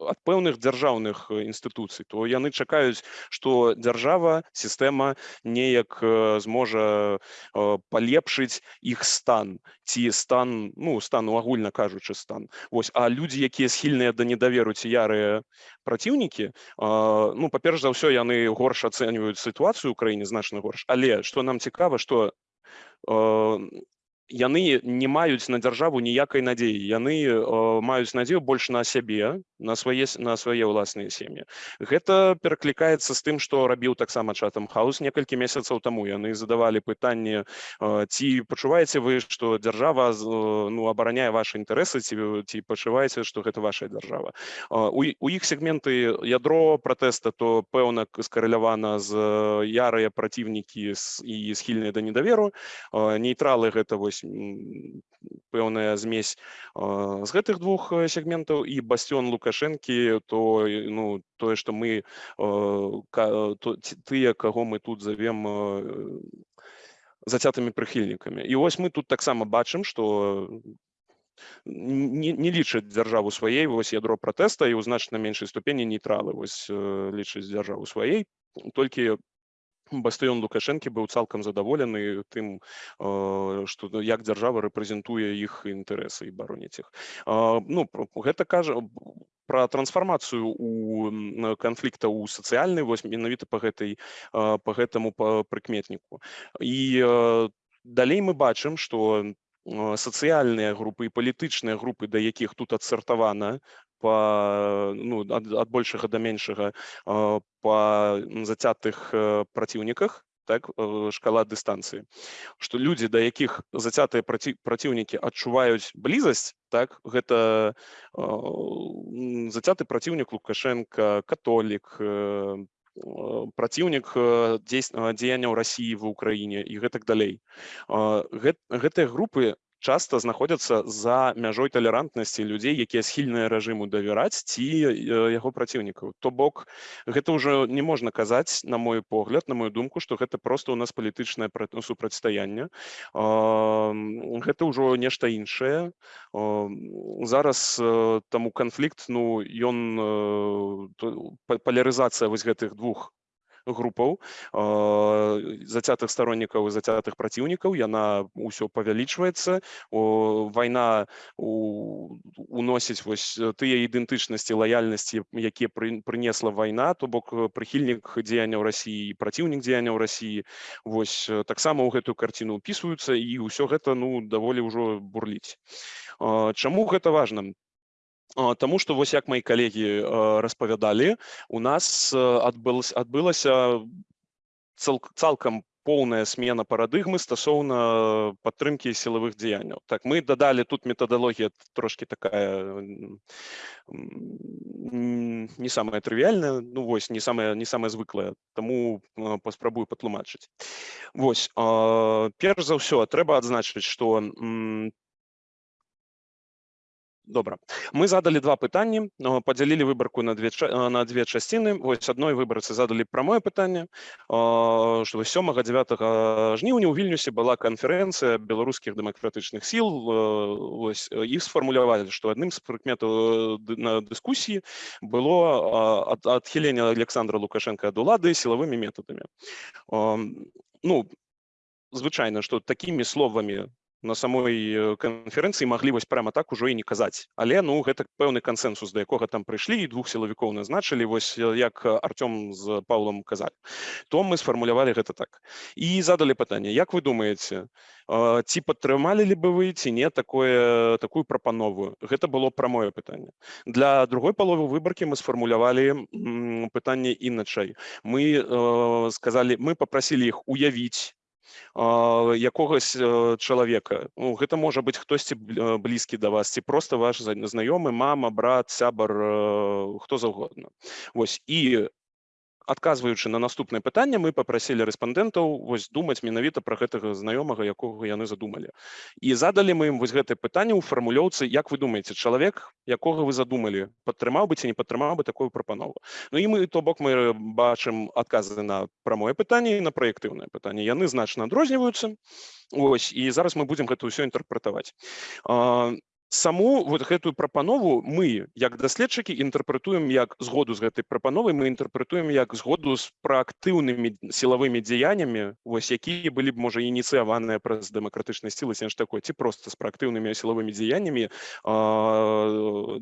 S8: ад пэўных дзяржаўных інстытуцый то яны чакаюць што дзяржава сістэма неяк зможа палепшыць іх стан. Ці стан ну стану агульна кажучы стан. Вось а людзі якія схільныя да недаверу ці ярыя праціўнікі ну па-перш за ўсё яны горш ацэньваюць сітуацыю ў краіне значна горш. Але што нам цікава што яны не маюць на дзяржаву ніякай надзеі. Яны маюць надзею больш на сябе на свае на свае ўласныя сем'і. Гэта пераклікаецца з тым што рабіў таксама чатам хаус некалькі месяцаў таму. Яны задавалі пытанне ці пачуваеце вы што дзяржава ну абараняе ваши інтарэсы ці ці пачуваеце што гэта ваша дзяржава. У, у іх сегменты ядро пратэста то пэўна скарэлявана з ярыя праціўнікі і схільныя да недаверу. Нейтралы гэта вось пэўная змесь з гэтых двух сегментаў і басцён лукашэнкі то ну тое што мы тыя каго мы тут завем зацятымі прыхільнікамі і вось мы тут таксама бачым што не, не лічаць дзяржаву сваей вось ядро пратэста і ў значна меншай ступені нейтралы вось лічыць дзяржаву сваей толькі бастыён лукашэнкі быў цалкам задаволены тым што як дзяржава рэпрэзентуе іх інтарэсы і бароніць іх ну гэта кажа про трансфармацыю у канфлікта ў сацыяльны вось менавіта по гэтай по гэтаму па прыкметніку і далей мы бачым што сацыяльныя групы і палітычныя групы да якіх тут адсартавана по ну ад, ад большага да меншага по зацятых праціўніках так шкала дыстанцыі што людзі да якіх зацятыя праці, праціўнікі адчуваюць блізасць так гэта зацяты праціўнік лукашенко католік праціўнік дзеянняў рассіі в Україні і гэтак далей гэтыя групы часто знаходзяцца за мяжой талерантнасці людзей якія схільныя рэжыму давяраць ці яго праціўнікаў то бок гэта ўжо не можна казаць на мой погляд на мою думку что гэта просто у нас палітычнае супрацьстаянне. Гэта ўжо нешта іншае. Зараз таму канфлікт ну ён палярызацыя вось гэтых двух групаў зацятых староннікаў і зацятых праціўнікаў яна ўсё павялічваецца вайна уносіць вось тыя ідэнтычнасці лаяльнасці якія прынесла вайна то бок прыхільнік дзеянняў рассіі праціўнік дзеянняў рассіі вось таксама ў гэтую карціну ўпісваюцца і ўсё гэта ну даволі ўжо бурліць чаму гэта важна Таму што вось як мои калегі распавядалі у нас адбылася адбылася цалкам поўная смена парадыгмы стасоўна падтрымкі сілавых дзеянняў так мы дадалі тут метадалогія трошки такая не самая трывіальная ну вось не самая не самая звыклая таму паспрабую патлумачыць Вось перш за ўсё трэба адзначыць што добра. Мы задали два пытанні подзялілі выбарку на две на две часціны вось адной выбарцы задалі прамое пытанне что 7 9 жніўня у вільнюсе была канферэнцыя беларускіх дэмакратычных сіл ось іх сфармулявалі что адным з прыкметаў на дыскусіі было адхіленне александра лукашенко ад улады сілавымі метадамі. Ну звычайна что такімі словамі на самой э, канферэнцыі маглі вось прямо так ужо і не казаць але ну гэта пэўны кансенсус да якога там прыйшлі і двух сілавікоў назначылі вось э, як Артём з Паўлом казалі то мы сфармулявалі гэта так. І задалі пытанне Як вы думаеце ці падтрымалі ли бы вы ці не такое такую прапанову? Гэта было прамое пытанне для другой паловы выбаркі мы сфармулявалі пытанне іначай мы э, сказалі мы попросілі іх уявіць якогось чалавека ну, гэта можа быць хтосьці блізкі да вас ці просто ваш знаёмы мама брат сябар хто заўгодна Вось і адказваючы на наступнае пытанне мы попрасілі рэспандэнтаў вось думаць менавіта пра гэтага знаёмага якога яны задумалі. І задалі мы ім вось гэтае пытанне ў фармулёўцы як вы думаеце чалавек якога вы задумалі падтрымаў бы ці не падтрымаў бы такую прапанову? Ну і мы то бок мы бачым адказы на прамое пытанне і на праектыўнае пытанне. Яны значна адрозніваюцца. Ось і зараз мы будзем гэта ўсё інтэрпрэтаваць саму вот гэтую прапанову мы як даследчыкі інтэрпрэтуем як згоду з гэтай прапановай мы інтэрпрэтуем як згоду з праактыўнымі сілавымі дзеяннямі вось якія былі б можа ініцыяваныя праз дэмакратычнай сілы сенж такой ці просто з праактыўнымі сілавымі дзеяннямі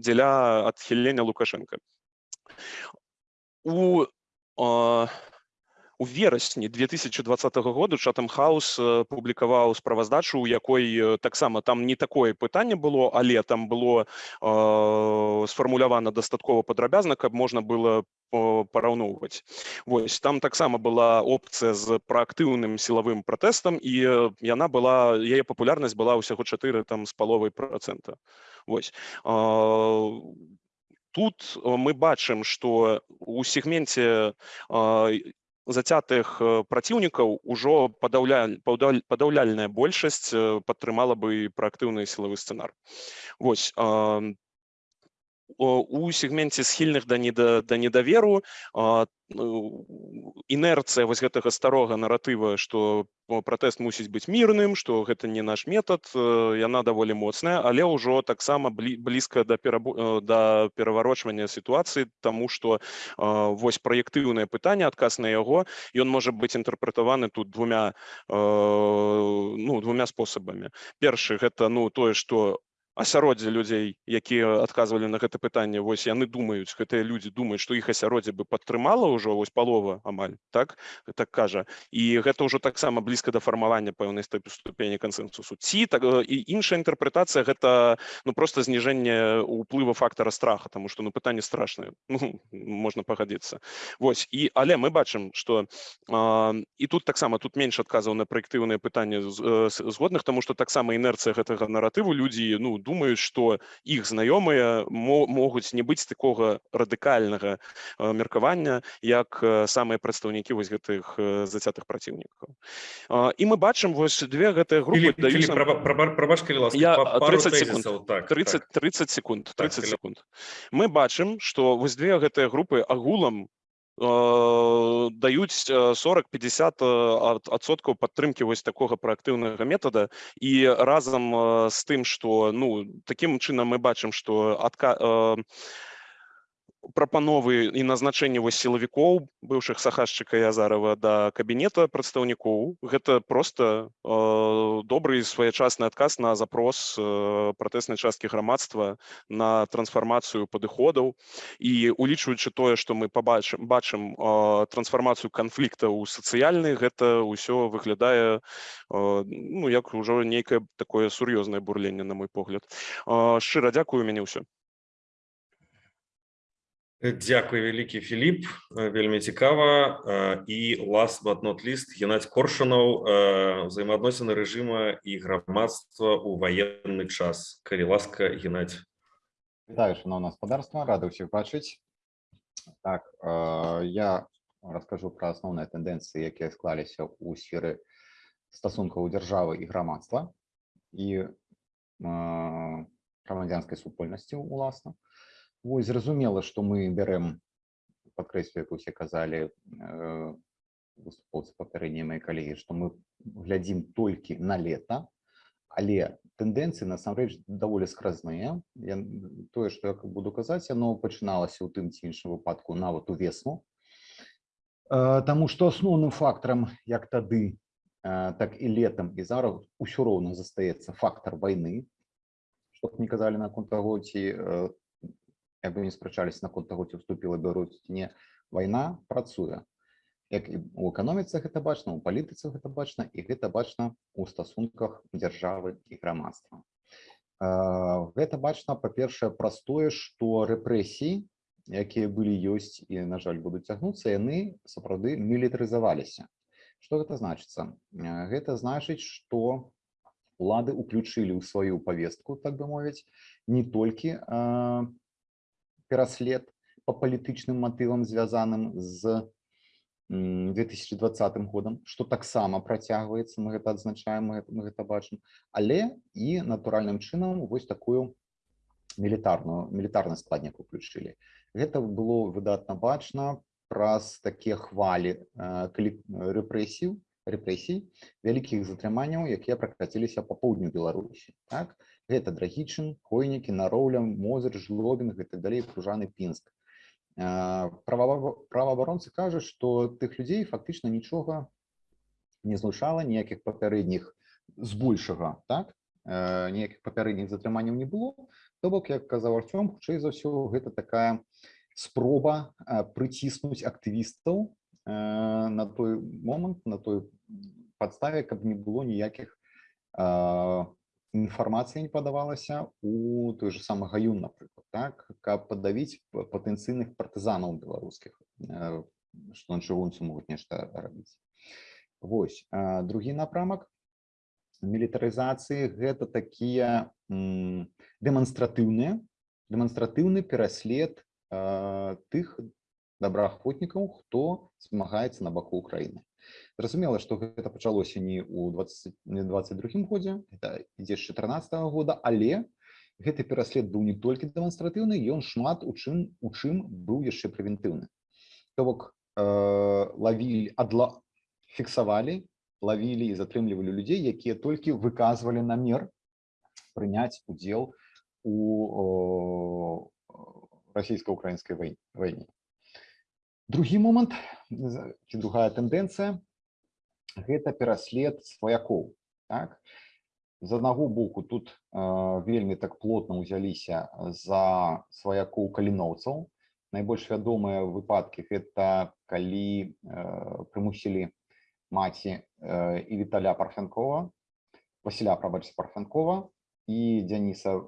S8: дзеля адхілення лукашенко у у верасні 2020 году чатам хаус публікаваў справаздачу у якой таксама там не такое пытанне было але там было э, сфармулявана дастаткова падрабязна каб можна было параўноўваць. Вось там таксама была опцыя з праактыўным сілавым пратэстам і яна была яе папулярнасць была ўсяго 4 там з паловай процента Вось э, тут мы бачым што у сегменце зацятых праціўнікаў ужо падаўля падаўляльная большасць падтрымала бы праактыўны сілавы сцэнар Вось у сегменце схільных да не да недаверу інерцыя вось гэтага старога наратыва што пратэст мусіць быць мірным што гэта не наш метад яна даволі моцная але ўжо таксама блізка да перабу да пераварочвання сітуацыі тому што вось праектыўнае пытанне адказ на яго ён можа быць інтэрпрэтаваны тут двумя ну двумя спосабамі першы гэта ну тое што асяроддзе людзей якія адказвалі на гэта пытанне. Вось яны думаюць гэтыя людзі думаюць што іх асяроддзе бы падтрымала ўжо вось палова амаль так? Так кажа. І гэта ўжо таксама блізка да фармавання пэўнай ступені кансенсусу. Ці так і іншая інтэрпрэтацыя гэта ну просто зніжэнне ўплыва фактара страха тому что ну пытанне страшнае. Ну, можна пагадзіцца. Вось і але мы бачым что і тут таксама тут менш адказаў на праектыўныя пытанні згодных тому что таксама інерцыя гэтага наратыву людзі ну думаюць што іх знаёмыя могуць не быць такога радыкальнага меркавання як самыя прадстаўнікі вось гэтых зацятых праціўнікаў і мы бачым вось две гэтыя групы я 30 секунд так 30 30 секунд 30 секунд. Мы бачым што вось две гэтыя групы агулам даюць 40-50 адсоткаў падтрымкі вось такога праактыўнага метада і разам з тым што ну такім чынам мы бачым што адка прапановы і назначэнне вось сілавікоў быўшых сахашчыка язарова да кабінета прадстаўнікоў гэта просто э, добры своечасны адказ на запрос э, пратэснай часткі грамадства на трансфармацыю падыходаў і улічваючы тое што мы побачым бачым э, трансфармацыю канфлікта ў сацыяльны гэта ўсё выглядае э, ну як ужо нейкае такое сур'ёзнае бурленне на мой погляд. Э, шчыра дзякую мяне ўсё
S1: Дзякуй вялікі Філіп вельмі цікава і last but not least Геннадзь Коршунаў взаимоотносины рэжыма і грамадства ў ваенны час. Калі ласка Геннадзь
S6: шановне господарство. Рады ўсіх бачыць так я раскажу про асноўныя тэндэнцыі якія склаліся ў сферы стасункаў дзяржавы і грамадства і грамадзянскай супольнасці уласна Вось зразумела, што мы бярэм падкрэслю, як усе казалі выступоўцы папярэднія мае калегі, што мы глядзім толькі на лета, але тэндэнцыі насамрэч даволі скразныя. Я, тое, што я буду казаць, яно пачыналася ў тым ці іншым выпадку нават у весну. Таму што асноўным фактарам, як тады э, так і летом і зараз усё роўна застаецца фактор войны чтоб не казалі наконт таго ці э, як бы не спрачались наконт таго ці вступіла Беларусь ці не вайна працуе як у эканоміцы гэта бачна у палітыцы гэта бачна і гэта бачна у стасунках дзяржавы і грамадства гэта бачна па-першае праз тое што рэпрэсіі якія былі ёсць і на жаль будуць цягнуцца яны сапраўды мілітарызаваліся. Что гэта значыцца? Гэта значыць что улады уключылі ў сваю повестку так бы мовіць не толькі пераслед по палітычным матывам звязаным з 2020 годам что таксама працягваецца мы гэта адзначаем мы гэта, мы гэта бачым але і натуральным чынам вось такую мілітарную мілітарны складнік уключылі гэта было выдатна бачна праз такія хвалі рэпрэсіў рэпрэсій вялікіх затрыманняў якія пракаціліся па поўдню беларусі так гэта драгічын хойнікі нароўля мозыр жлобінг і так далей пружаны пінск праваабаронцы кажуць што тых людзей фактычна нічога не злучала ніякіх папярэдніх збольшага так? Ніякіх папярэдніх затрыманняў не было. То бок як казаў Артём хутчэй за ўсё гэта такая спроба прыціснуць актывістаў на той момант на той падставе каб не было ніякіх інфармацыя не падавалася у той же самы гаюн напрыклад так каб падавіць патэнцыйных партызанаў беларускіх што на чыгунцы могуць нешта рабіць Вось другі напрамак мілітарызацыі гэта такія дэманстратыўныя дэманстратыўны пераслед тых добраахвотнікаў хто змагаецца на баку Украіны Зразумела, што гэта пачалося не ў 2022 годзе, это ідзе з 14 -го года, але гэты пераслед быў не толькі дэманстратыўны, ён шмат у чым у чым быў яшчэ прэвентыўны. То бок э, лавілі адла фіксавалі, лавілі і затрымлівалі людзей, якія толькі выказвалі намер прыняць удзел у расійска-украінскай вайне. Другі момант ці другая тэндэнцыя гэта пераслед сваякоў так? З аднаго боку тут э, вельмі так плотна ўзяліся за сваякоў каліноўцаў. Найбольш вядомыя выпадкі гэта калі э, прымусілі маці э, і віталя парфянкова Васіля прабач парфянкова і дзяніса э,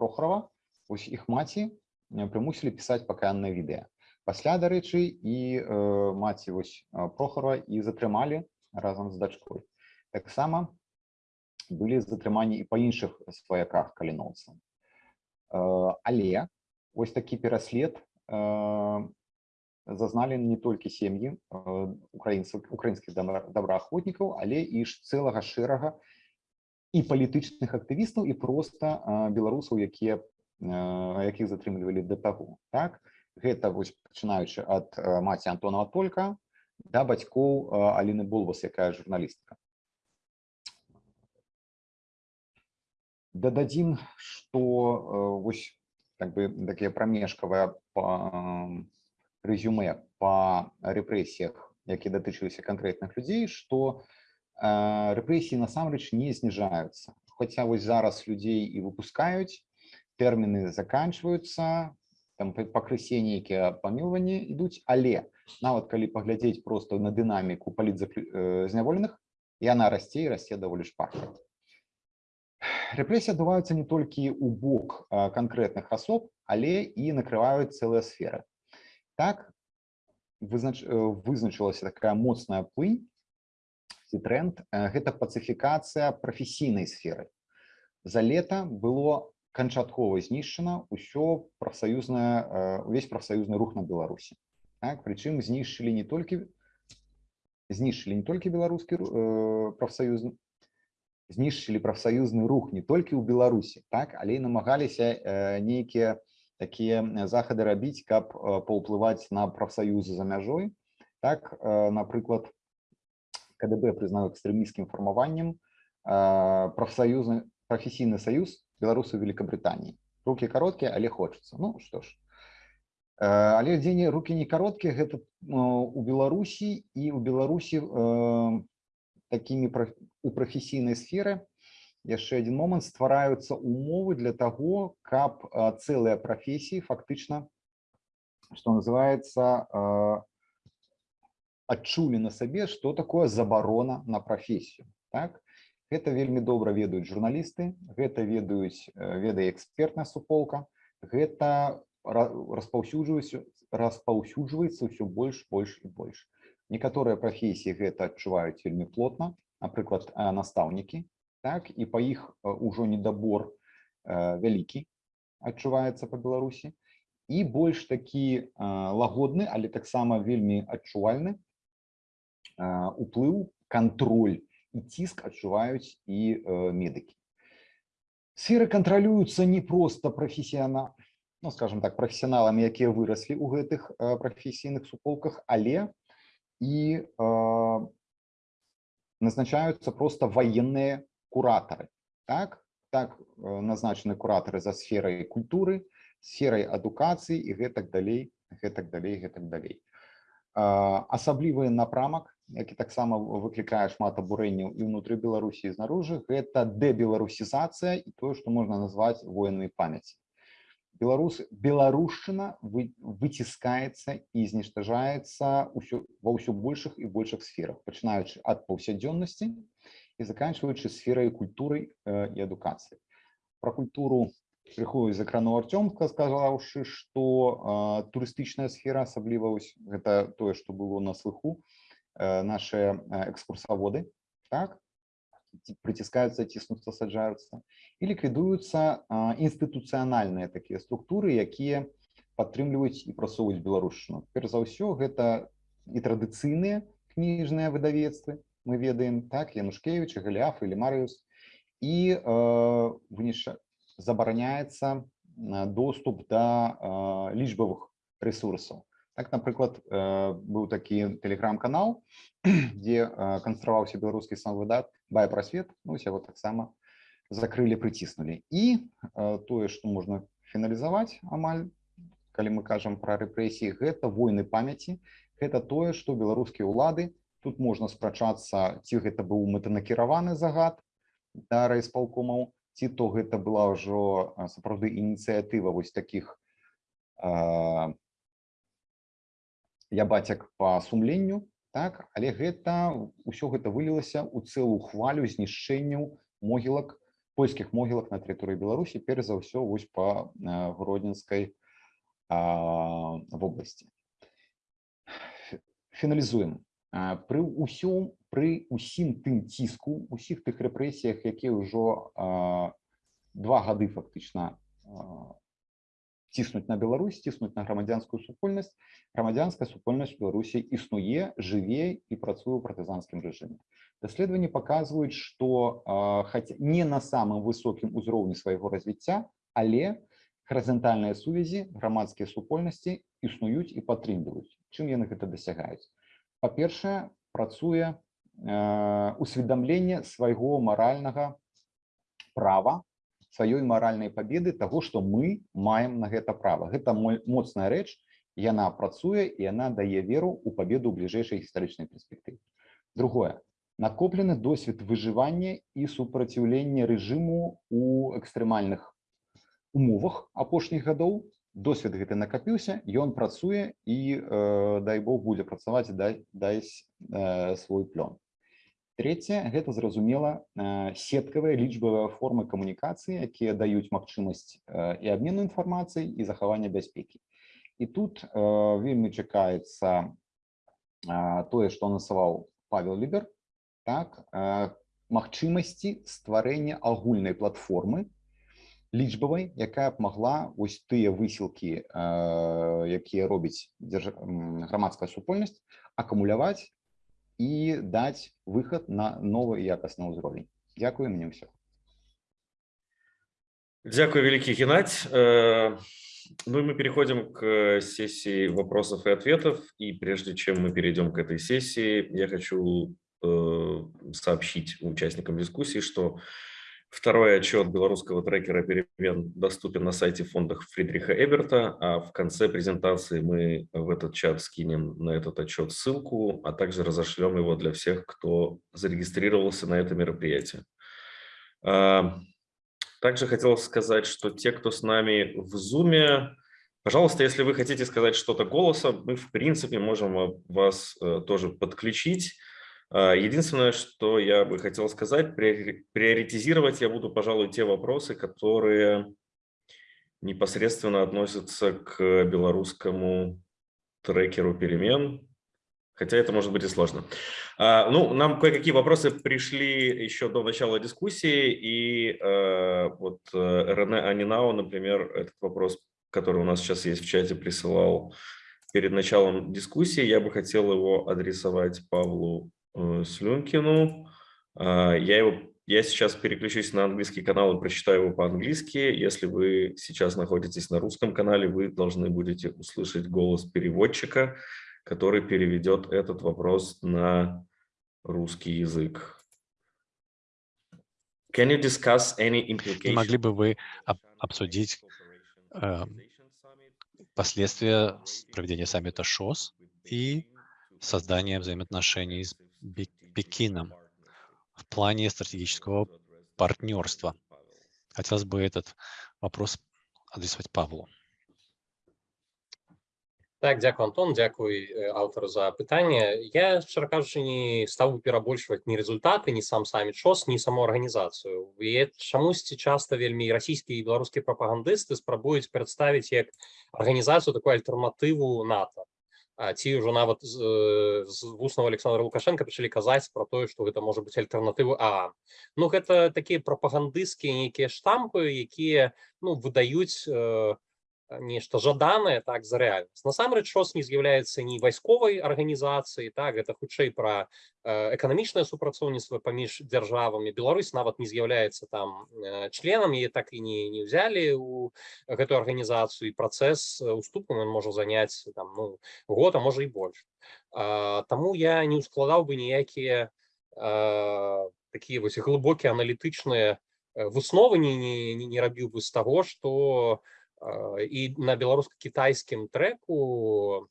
S6: прохрова ось іх маці прымусілі пісаць пакаяннае відэа пасля дарэчы і э, маці вось прохара і затрымалі разам з дачкой. Таксама былі затрыманні і па іншых сваяках каліноўца э, але ось такі пераслед э, зазналі не толькі сем'і украінцаў украінскіх добраахвотнікаў але і ж цэлага шэрага і палітычных актывістаў і проста беларусаў якія якіх затрымлівалі да таго. Так гэта вось пачынаючы ад маці антонова только да бацькоў аліны булвас якая журналістка дададзім что вось так бы такія прамежкавая рэзюме по рэпрэсіях якія датычыліся канкрэтных людзей что рэпрэсіі насамрэч не зніжаюцца. Хотя вось зараз людзей і выпускаюць тэрміны заканчиваются там пакрысе нейкія памілванні ідуць але нават калі паглядзець просто на дынаміку палітзняволеных яна расце і расце даволі шпарка рэпрэсія адбываюцца не толькі ў бок канкрэтных асоб але і накрываюць цэлыя сферы. Так вызнач... вызначылася такая моцная плынь ці тренд гэта пацыфікацыя прафесійнай сферы. За лета было канчаткова знішчана ўсё прафсаюзнае увесь прафсаюзны рух на беларусі так прычым знішчылі не толькі знішчылі не толькі беларускі прафсаюз знішчылі прафсаюзны рух не толькі ў беларусі так але і намагаліся нейкія такія захады рабіць каб паўплываць на прафсаюзы за мяжой. Так напрыклад кДб прызнаў экстрэміскім фармаваннем прафсаюзны прафесійны саюз беларусы великобритании. Руки короткие але хочется. Ну что ж. Але дзень руки не кароткія гэта у беларусі і у беларусі такими пра- у прафесійнай сферы яшчэ один момант. Ствараюцца умовы для таго каб а, цэлыя прафесіі фактычна что называется а, адчулі на сабе что такое забарона на прафесію. Так гэта вельмі добра ведаюць журналісты гэта ведаюць э, ведае экспертная суполка гэта ра- распаўсюджваецца распаўсюджваецца ўсё больш больш і больш. Некаторыя прафесіі гэта адчуваюць вельмі плотна напрыклад э, настаўнікі так і па іх э, ужо недабор вялікі адчуваецца па беларусі. І больш такі лагодны але таксама вельмі адчувальны уплыў кантроль і ціск адчуваюць і э, медыкі сферы кантралююцца не проста прафесіяна ну скажем так прафесіяналамі якія выраслі ў гэтых э, прафесійных суполках але і э, назначаюцца просто военные кураторы. Так так э, назначены кураторы за сферой культуры сферой адукацыі і гэтак далей гэтак далей гэтак далей. Асаблівы напрамак які таксама выклікае шмат абурэнняў і ўнутры беларусі і знаружы гэта дэбеларусізацыя і тое што можна назваць военнай памяці беларус беларушчына вы, выціскаецца і зніштажаецца ўсё ва ўсё большых і большых сферах пачынаючы ад паўсядзённасці і заканчиваючы сферай культуры э, і адукацыі. Про культуру крыху закрану артёмка сказаўшы што э, турыстычная сфера асабліва гэта тое што было на слыху. э, наши экскурсаводы так ці- прыціскаюцца ціснуцца саджаюцца і ліквідуюцца інстытуцыянальныя такія структуры якія падтрымліваюць і прасоўваюць беларушчыну. Перш за ўсё гэта і традыцыйныя кніжныя выдавецтвы мы ведаем так янушкевич галіаф или марыус і э, вынішча забараняецца э, доступ да э, лічбавых ресурсаў так напрыклад э, быў такі телеграм-канал дзе э, канстраваўся беларускі сам выдат бай прасвет ну яго таксама закрылі прыціснулі і э, тое што можна фіналізаваць амаль калі мы кажам пра рэпрэсіі гэта войны памяці гэта тое што беларускія ўлады тут можна спрачацца ці гэта быў мэтанакіраваны загад да райспалкомаў ці то гэта была ўжо сапраўды ініцыятыва вось такіх я бацяк па сумленню так але гэта ўсё гэта вылілася ў цэлую хвалю знішчэнняў могілак польскіх могілак на тэрыторыі беларусі перш за ўсё вось гродзенскай а, вобласці. Фі- фіналізуем. Пры ўсём пры усім тым ціску усіх тых рэпрэсіях якія ўжо два гады фактычна а, ціснуць на Беларусь ціснуць на грамадзянскую супольнасць грамадзянская супольнасць беларусі існуе жыве і працуе ў партызанскім рэжыме даследаванні паказваюць што хаця не на самым высокім узроўні свайго развіцця але гарызантальныя сувязі грамадскія супольнасці існуюць і падтрымліваюць чым яны гэта дасягаюць па-першае працуе э, усведамленне свайго маральнага права сваёй маральнай пабеды таго што мы маем на гэта права. Гэта мой моцная рэч яна працуе і яна дае веру ў пабеду бліжэйшай гістарычнай перспектыве. Другое. Накоплены досвед выжывання і супраціўлення рэжыму у экстрэмальных умовах апошніх гадоў. Досвед гэты накапіўся ён працуе і э, дай бог будзе працаваць дай дайсь э, свой плён третье гэта зразумела э, сеткавыя лічбавыя формы камунікацыі якія даюць магчымасць э, і абмену інфармацыяй і захавання бяспекі і тут э, вельмі чакаецца э, тое што насаваў павел лібер так э, магчымасці стварэння агульнай платформы лічбавай якая б магла вось тыя высілкі э, якія робіць дзярж... м, грамадская супольнасць акумуляваць і даць выхад на новы і якасны ўзровень Дякую мне ўсё
S1: Дякую, великий Геннадь. Э, Ну и мы переходим к сессии вопросов и ответов. И прежде чем мы перейдем к этой сессии, я хочу э, сообщить участникам дискуссии, что Второй отчет белорусского трекера перемен доступен на сайте фондах Фридриха Эберта, а в конце презентации мы в этот чат скинем на этот отчет ссылку, а также разошлем его для всех, кто зарегистрировался на это мероприятие. А, также хотел сказать, что те, кто с нами в Zoom, пожалуйста, если вы хотите сказать что-то голосом, мы в принципе можем вас э, тоже подключить. А, единственное, что я бы хотел сказать, приоритизировать я буду, пожалуй, те вопросы, которые непосредственно относятся к белорусскому трекеру перемен, хотя это может быть и сложно. А, ну, нам кое-какие вопросы пришли еще до начала дискуссии, и э, вот э, Рене Анинау, например, этот вопрос, который у нас сейчас есть в чате, присылал перед началом дискуссии. Я бы хотел его адресовать Павлу Слюнкину. А, я, его, я сейчас переключусь на английский канал и прочитаю его по-английски. Если вы сейчас находитесь на русском канале, вы должны будете услышать голос переводчика, который переведет этот вопрос на русский язык. Can you discuss any implications?
S9: Могли бы вы обсудить э, последствия проведения саммита ШОС и создания взаимоотношений с Пекином в плане стратегического партнерства. Хотелось бы этот вопрос адресовать Павлу.
S2: Так, дякую, Антон, дякую аўтару за пытанне. Я, шчыра кажучы, не стаў бы перабольшваць ні рэзультаты, ні сам саміт ШОС, ні саму арганізацыю. І чамусьці часта вельмі расійскія і беларускія прапагандысты спрабуюць прадставіць як арганізацыю такую альтэрнатыву НАТО Ці ўжо нават з, з вуснага Александра Лукашенко пачалі казаць про тое што гэта можа быць альтэрнатывы А ну гэта такія прапагандысцкія нейкія штампы якія ну выдаюць э, нешта жаданае так за рэальнасць насамрэч ШОС не з'яўляецца ні вайсковай арганізацыі так гэта хутчэй пра эканамічнае супрацоўніцтва паміж дзяржавамі Беларусь нават не з'яўляецца там членам і так і не не ўзялі у гэтую арганізацыю і працэс уступам ён можа заняць там ну год а можа і больш а, Таму я не ускладаў бы ніякія такія вось глыбокія аналітычныя высновы не, не, не рабіў бы з таго што у і на беларуска-кітайскім трэку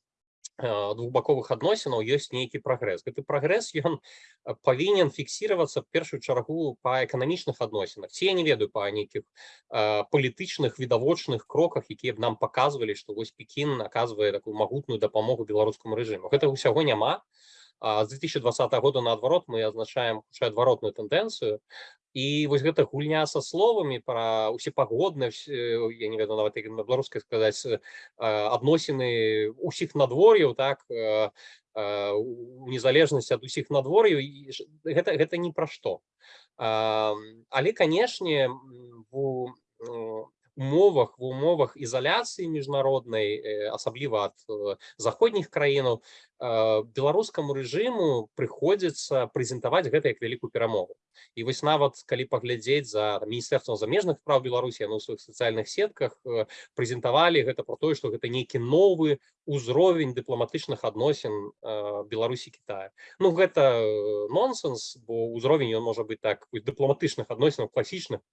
S2: двухбаковых адносінаў ёсць нейкі прагрэс гэты прагрэс ён павінен фіксироваться першую чаргу по эканамічных адносінах ці я не ведаю по нейкіх палітычных відавочных кроках якія б нам показывалі что вось Пекін оказывае такую магутную дапамогу беларускаму рэжыму гэта ўсяго няма з 2020 года наадварот мы азначаем хутчэй адваротную тэндэнцыю і вось гэта гульня са словамі пра усепагодна я не ведаю нават на беларускай сказаць адносіны усіх надвор'яў так незалежнасць ад усіх надвор'яў гэта гэта ні пра што але канешне у умовах в умовах ізаляцыі міжнароднай асабліва ад заходніх краінаў беларускаму рэжыму прыходзіцца прэзентаваць гэта як вялікую перамогу і вось нават калі паглядзець за міністэрствам замежных прав беларусі на сваіх сацыяльных сетках прэзентавалі гэта про тое што гэта нейкі новы узровень дыпламатычных адносін беларусі Китая Ну гэта нонсенс бо ўзровень ён можа быць так дыпламатычных адносінаў класічных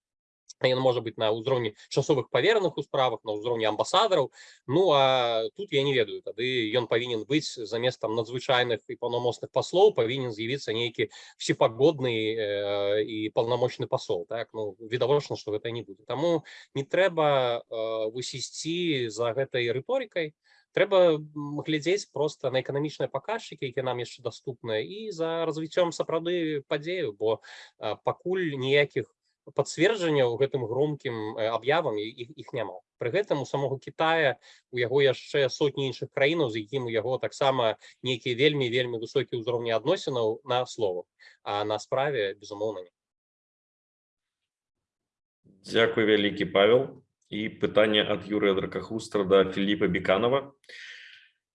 S2: Ён можа быць на ўзроўні часовых паверных у справах на ўзроўні амбасадараў Ну а тут я не ведаю тады ён павінен быць замест там надзвычайных і паўнамоцных паслоў павінен з'явіцца нейкі всепагодны э, і паўнамочны пасол так? Ну відавочна што гэта не будзе Таму не трэба э, высісці за гэтай рыторыкай трэба глядзець просто на эканамічныя паказчыкі які нам яшчэ доступныя і за развіццём сапраўды падзею бо э, пакуль ніякіх пацверджання ў гэтым громкім аб'явам іх, іх няма. Пры гэтым у самого Китая у яго яшчэ сотні іншых краінаў з якім у яго таксама нейкія вельмі вельмі высокія ўзроўні адносінаў на словах а на справе безумоўна не.
S1: Дякую вялікі Павел. І пытанне ад Юрыя Дракахустра да Філіпа Беканова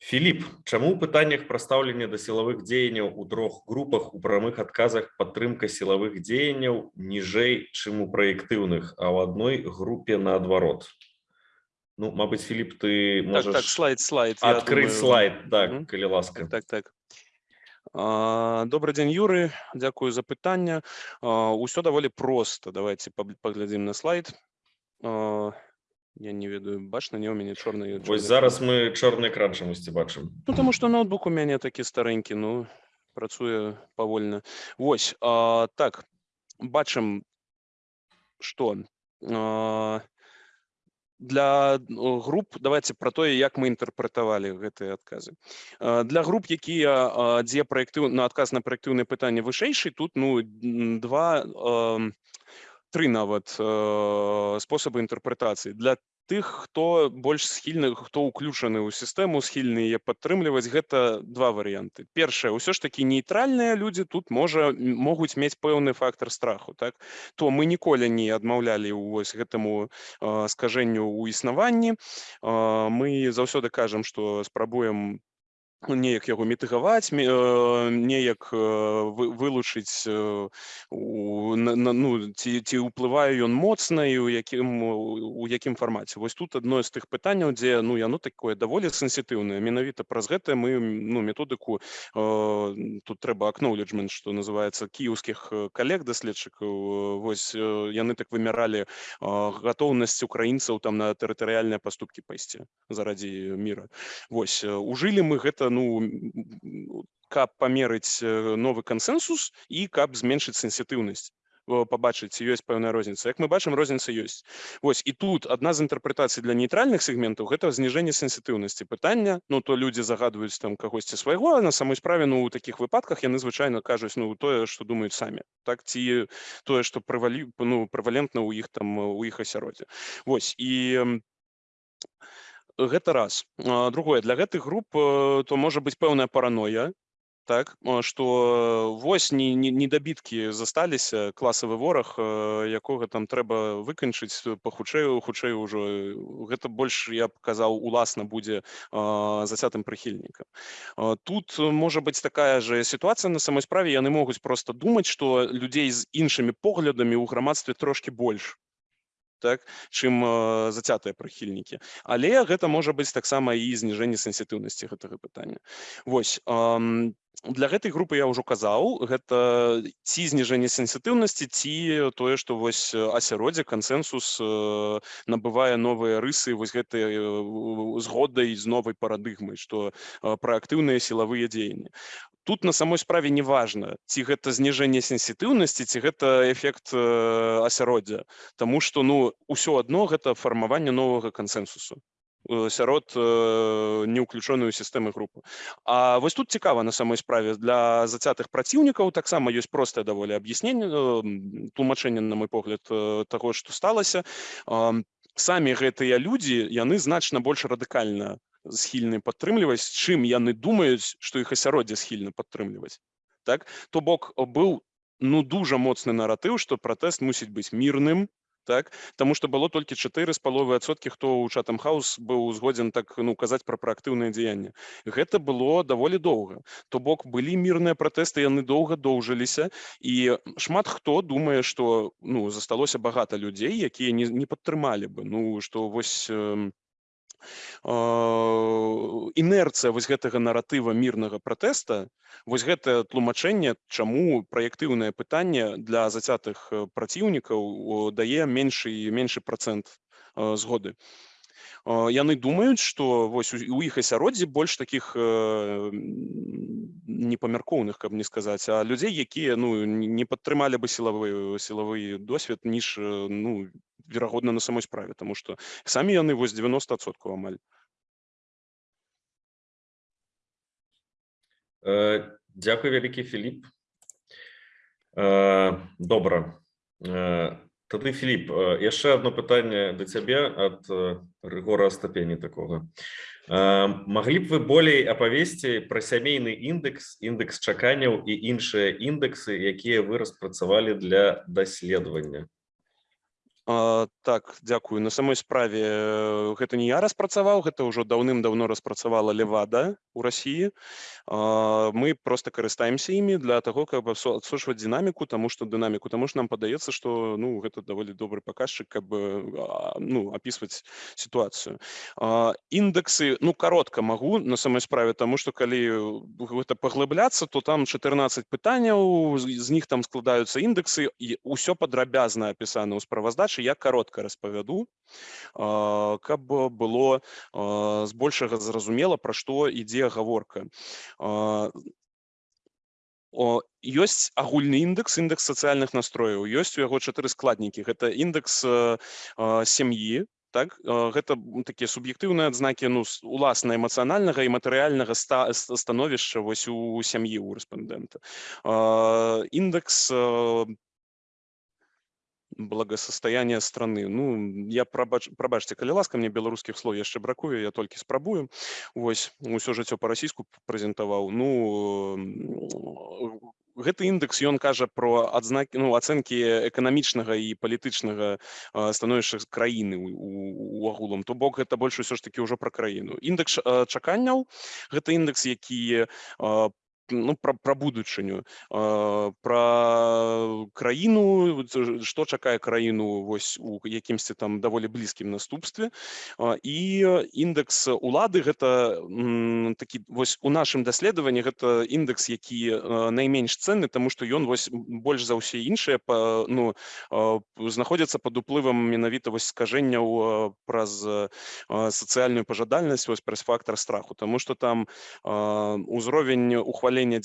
S1: Філіп, чаму ў пытаннях пра стаўленне да сілавых дзеянняў у трох групах у прамых адказах падтрымка сілавых дзеянняў ніжэй, чым у праектыўных, а ў адной групе наадварот. Ну, Мабыць, Філіп, ты можаш
S8: так, так, слайд, слайд,
S1: адкрыць думаю... слайд, так, mm -hmm. калі ласка.
S8: Так, так. А, Добрый день, Юры. Дякую за питання. А, Усё даволі проста. Давайте поб- поглядзім на слайд. Я не ведаю, бачна, не у мяне чорны.
S1: Вось зараз мы чорны экран чамусьці бачым.
S8: Ну, тому що ноутбук у мяне такі старенькі, ну, працуе павольна. Вось, а, так, бачым, што а, для о, груп, давайте про тое, як мы інтэрпрэтавалі гэтыя адказы. Для груп, якія, дзе праектыў, на адказ на праектыўнае пытанне вышэйшы, тут, ну, два, тры нават э, спосабы інтэрпрэтацыі. Для тых, хто больш схільны, хто ўключаны ў сістэму, схільны яе падтрымліваць, гэта два варыянты. Першае, ўсё ж такі нейтральныя людзі тут можа могуць мець пэўны фактар страху, так? То мы ніколі не адмаўлялі ў вось гэтаму э, скажэнню ў існаванні. Э, Мы заўсёды кажам, што спрабуем неяк яго мітыгаваць э, неяк э, вы- вылучыць э, у- ну, ці ці ўплывае ён моцна і ў якім у якім фармаце вось тут адно з тых пытанняў дзе ну яно такое даволі сенсітыўнае менавіта праз гэта мы ну методыку тут трэба acknowledgement што называецца кіеўскіх калег даследчыкаў вось яны так вымяралі э, гатоўнасць украінцаў там на тэрытарыяльныя паступкі пайсці зарадзі міра Вось ужылі мы гэта ну каб памерыць э, новы кансэнсус і каб зменшыць сенсітыўнасць О, пабачыць ці ёсць пэўная розніца як мы бачым розніца ёсць Вось і тут адна з інтэрпрэтацый для нейтральных сегментаў гэта зніжэнне сенсітыўнасці пытання ну то людзі загадваюць там кагосьці свайго на самой справе ну у такіх выпадках яны звычайна кажуць ну тое што думаюць самі так ці тое што прывалі ну прэвалентна ў іх там у іх асяроддзе Вось і м, гэта раз. Другое. Для гэтых груп э, то можа быць пэўная параноя так а, што вось не не недабіткі засталіся класавы вораг э, якога там трэба выканчыць э, пахутчэй хутчэй ужо э, гэта больш я б казаў уласна будзе зацятым прыхільнікам тут э, можа быць такая же сітуацыя на самой справе. Яны могуць проста думаць што людзей з іншымі поглядамі ў грамадстве трошки больш так чым э, зацятыя прыхільнікі але гэта можа быць таксама і зніжэнне сенсітыўнасці гэтага пытання вось ам, Для гэтай групы я ўжо казаў гэта ці зніжэнне сенсітыўнасці ці тое што вось э, асяроддзе кансэнсус э, набывае новыя рысы вось гэтай э, згодай з новай парадыгмай што праактыўныя сілавыя дзеянні. Тут на самой справе не важна ці гэта зніжэнне сенсітыўнасці ці гэта эфект асяроддзя Таму што ну ўсё адно гэта фармаванне новага кансэнсусу э, сярод э, неўключоную сістэмы групы А вось тут цікава на самой справе. Для зацятых праціўнікаў таксама ёсць простае даволі аб'ясненне э, м, тлумачэнне на мой погляд э, таго што сталася Ам, самі гэтыя людзі яны значна больш радыкальна схільны падтрымліваць чым яны думаюць што іх асяроддзе схільна падтрымліваць так? То бок о, быў ну дужа моцны наратыў што пратэст мусіць быць мірным так таму што было толькі чатыры з паловы адсоткі хто ў чатам хаус быў згодзін так ну казаць пра праактыўнае дзеянне гэта было даволі доўга то бок былі мірныя пратэсты яны доўга доўжыліся і шмат хто думае што ну засталося багата людзей якія не, не падтрымалі бы. Ну што вось інерцыя вось гэтага наратыва мірнага пратэста вось гэтае тлумачэнне чаму праектыўнае пытанне для зацятых э, праціўнікаў дае меншы меншы процент э, згоды. Э, яны думаюць што вось у у іх асяроддзі больш таких э, м, непамяркоўных каб не сказаць а людзей якія ну не не падтрымалі бы сілавы сілавы досвед ніж э, ну верагодна на самой справе тому што самі яны вось 90соткаў амаль
S1: Э, Дякую вялікі Філіп Э, добра Э, тады Філіп яшчэ одно пытанне да цябе ад э, Рыгора ступені такога. Маглі б вы болей апавесці пра сямейны індекс індекс чаканняў і іншыя індексы якія вы распрацавалі для даследавання
S8: так, дзякую. На самой справе э, гэта не я распрацаваў, гэта ўжо даўным-даўно распрацавала Левада у России. А, мы просто карыстаемся імі для того, каб адсо- адсочваць дынаміку, таму што дынаміку, таму што нам падаецца, што ну, гэта даволі добры паказчык, каб э, а, ну, апісваць сітуацыю. А, Індэксы, ну, каротка магу на самой справе, таму што калі гэта паглыбляцца, то там 14 пытанняў, з з них там складаюцца індексы, і ўсё падрабязна апісана ў справаздачы, я каротка распавяду, каб было а, збольшага зразумела, пра што ідзе гаворка. А, о, ёсць агульны індекс індекс сацыяльных настрояў ёсць у яго чатыры складнікі гэта індекс э, э, сям'і так э, гэта м, такія суб'ектыўныя адзнакі ну уласна эмацыянальнага і матэрыяльнага ста ст- становішча вось у сям'і у рэспандэнта Э, індекс э, благосостояние страны. Ну я прабач прабачце калі ласка мне беларускіх слоў яшчэ бракуе я толькі спрабую вось усё жыццё па-расійску прэзентаваў ну м, гэты індекс ён кажа про адзнакі ну ацэнкі эканамічнага і палітычнага а, становішча краіны у- агулам то бок гэта больш усё ж таки ўжо пра краіну індекс а, чаканняў гэта індекс які ну пра, пра будучыню пра краіну што чакае краіну вось у якімсьці там даволі блізкім наступстве. І індекс улады гэта такі вось у нашым даследаванні гэта індекс які найменш ценны тому што ён вось больш за ўсе іншыя па ну знаходзяцца пад уплывам менавіта вось скажэнняў праз сацыяльную пажадальнасць вось праз фактор страху. Тому что там а, ўзровень ухвалення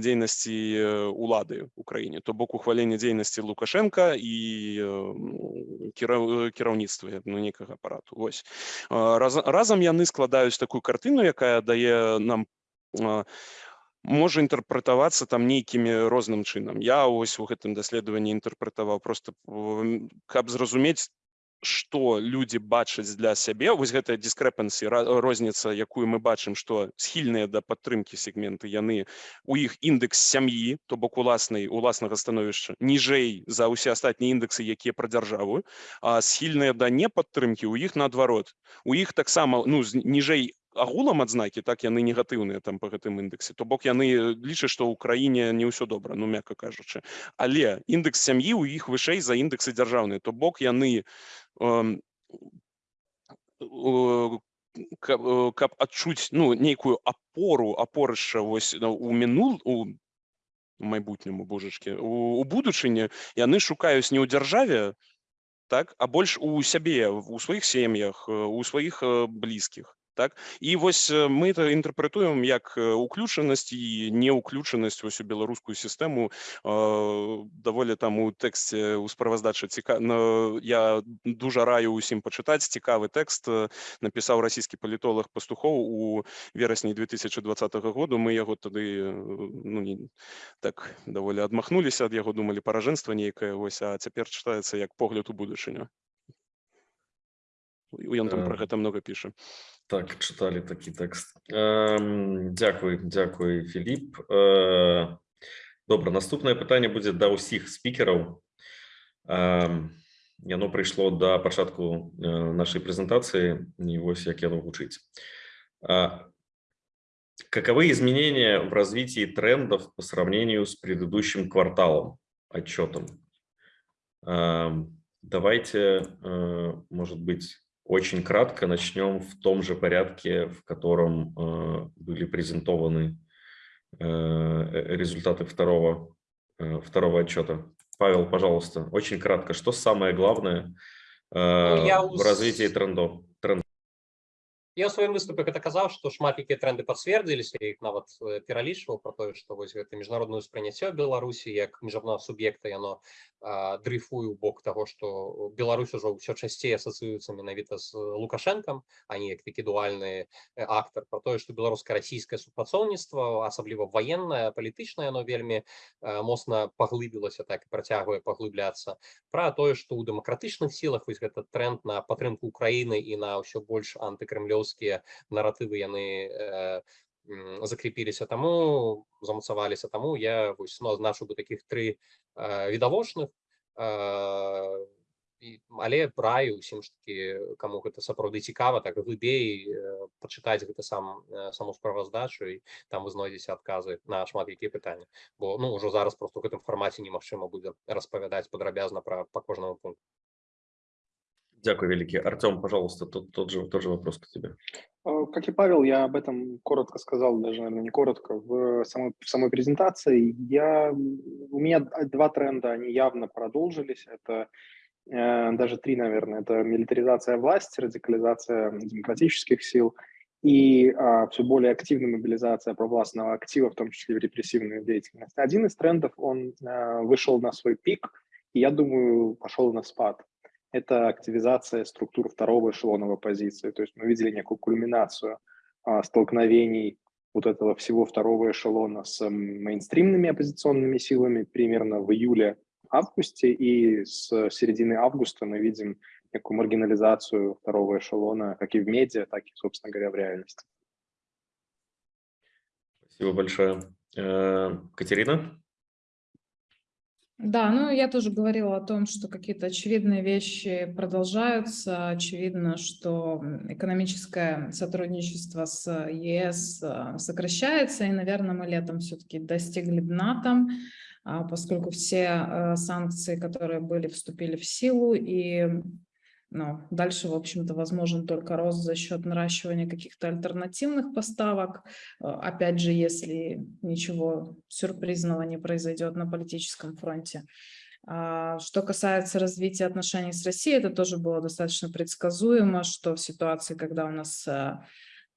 S8: дзейнасці э, улады ў краіне то бок ухвалення дзейнасці лукашенко і э, кіраўніцтва ну, некага апарату вось А, раз, разам яны складаюць такую картыну якая дае нам можа інтэрпрэтавацца там нейкімі розным чынам я ось у гэтым даследаванні інтэрпрэтаваў просто каб зразумець што людзі бачаць для сябе вось гэтая дискрэпансі розніца якую мы бачым што схільныя да падтрымкі сегменты яны у іх індекс сям'і то бок уласнай уласнага становішча ніжэй за ўсе астатнія індексы якія пра дзяржаву а схільныя да непадтрымкі у іх наадварот. У іх таксама ну ніжэй агулам адзнакі так яны негатыўныя там па гэтым індексе то бок яны лічаць што ў краіне не ўсё добра ну мякка кажучы. Але індекс сям'і у іх вышэй за індексы дзяржаўныя то бок яны э, каб, э, каб адчуць ну нейкую апору апорышча вось у мінул у майбутняму божачкі у, у будучыні яны шукаюць не ў дзяржаве так а больш у сябе у сваіх сем'ях э, у сваіх э, блізкіх так і вось э, мы это інтэрпрэтуем як э, уключанасць і неуключанасць вось у беларускую сістэму э, даволі там у тэксце у справаздачы ціка но я дужа раю усім пачытаць цікавы тэкст э, напісаў расійскі палітолог пастухоў у верасні 2020 году мы яго тады э, ну, не, так даволі адмахнуліся ад яго думалі паражэнства нейкае вось а цяпер чытаецца як погляд у будучыню ён там пра
S1: Э,
S8: гэта много піша
S1: Так, читали такий текст. Ем, дякую, дякую, Філіп. Е, добре, наступне питання буде до усіх спікерів. Ем, яно прийшло до початку е, нашої презентації, і ось як яно звучить. Е, каковы изменения в развитии трендов по сравнению с предыдущим кварталом, отчетом? Эм, давайте, э, может быть, очень кратко начнем в том же порядке, в котором э, были презентованы э, э, результаты второго, э, второго отчета. Павел, пожалуйста, очень кратко, что самое главное э,
S2: я
S1: в
S2: ус-
S1: развитии трендов? Тренд.
S2: Я ў сваім выступе гэта казаў што шмат якія тренды пацвердзіліся я іх нават э, пералічваў про тое што вось гэта міжнароднае ўспрыняцце Беларусі як міжнароднага суб'екта яно а, дрейфуе ў бок таго што Беларусь ужо ўсё часцей асацыюецца менавіта з лукашэнкам а не як такі дуальны э, актар про тое што беларуска-расійскае супрацоўніцтва асабліва ваеннае палітычнае яно вельмі э, моцна паглыбілася так і працягвае паглыбляцца пра тое што ў дэмакратычных сілах вось гэта тренд на падтрымку Украіны і на ўсё больш антыкрэмлёўскія наратывы яны э, м, закрепіліся таму замацаваліся таму я вось ну, бы такіх тры э, відавочных э, але раю усім ж таки каму гэта сапраўды цікава так глыбей э, пачытаць гэта сам э, саму справаздачу і там вы знойдзеце адказы на шмат якія пытанні бо ну ўжо зараз просто ў гэтым фармаце немагчыма будзе распавядаць падрабязна пра па кожнаму пункту
S1: Дякую, великий. Артем, пожалуйста, тот, тот, же, тот же вопрос к тебе.
S3: Э, Как и Павел, я об этом коротко сказал, даже, наверное, не коротко, в самой, в самой презентации. Я, у меня два тренда, они явно продолжились. Это э, даже три, наверное. Это милитаризация власти, радикализация демократических сил и а, все более активная мобилизация провластного актива, в том числе в репрессивную деятельность. Один из трендов, он э, вышел на свой пик, и я думаю, пошел на спад это активизация структур второго эшелона в оппозиции. То есть мы видели некую кульминацию а, столкновений вот этого всего второго эшелона с мейнстримными оппозиционными силами примерно в июле-августе, и с середины августа мы видим некую маргинализацию второго эшелона как и в медиа, так и, собственно говоря, в реальности.
S1: Спасибо большое. Э, Катерина?
S5: Да, ну я тоже говорила о том, что какие-то очевидные вещи продолжаются. Очевидно, что экономическое сотрудничество с ЕС а, сокращается, и, наверное, мы летом все-таки достигли дна там, а, поскольку все а, санкции, которые были, вступили в силу, и ну, дальше, в общем-то, возможен только рост за счет наращивания каких-то альтернативных поставок. Э, Опять же, если ничего сюрпризного не произойдет на политическом фронте. А, Что касается развития отношений с Россией, это тоже было достаточно предсказуемо, что в ситуации, когда у нас э,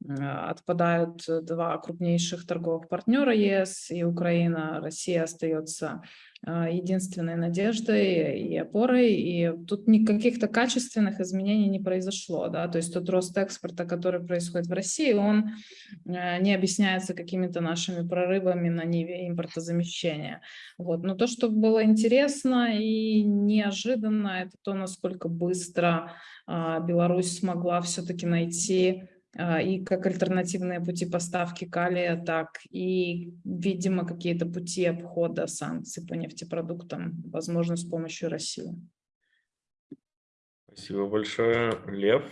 S5: отпадают два крупнейших торговых партнера ЕС и Украина, Россия остается а, единственной надеждой и опорой, и тут никаких-то качественных изменений не произошло, да, то есть тот рост экспорта, который происходит в России, он э, не объясняется какими-то нашими прорывами на ниве импортозамещения, вот, но то, что было интересно и неожиданно, это то, насколько быстро а, Беларусь смогла все-таки найти а, и как альтернативные пути поставки калия, так и, видимо, какие-то пути обхода санкций по нефтепродуктам, возможно, с помощью России.
S1: Спасибо большое. Лев,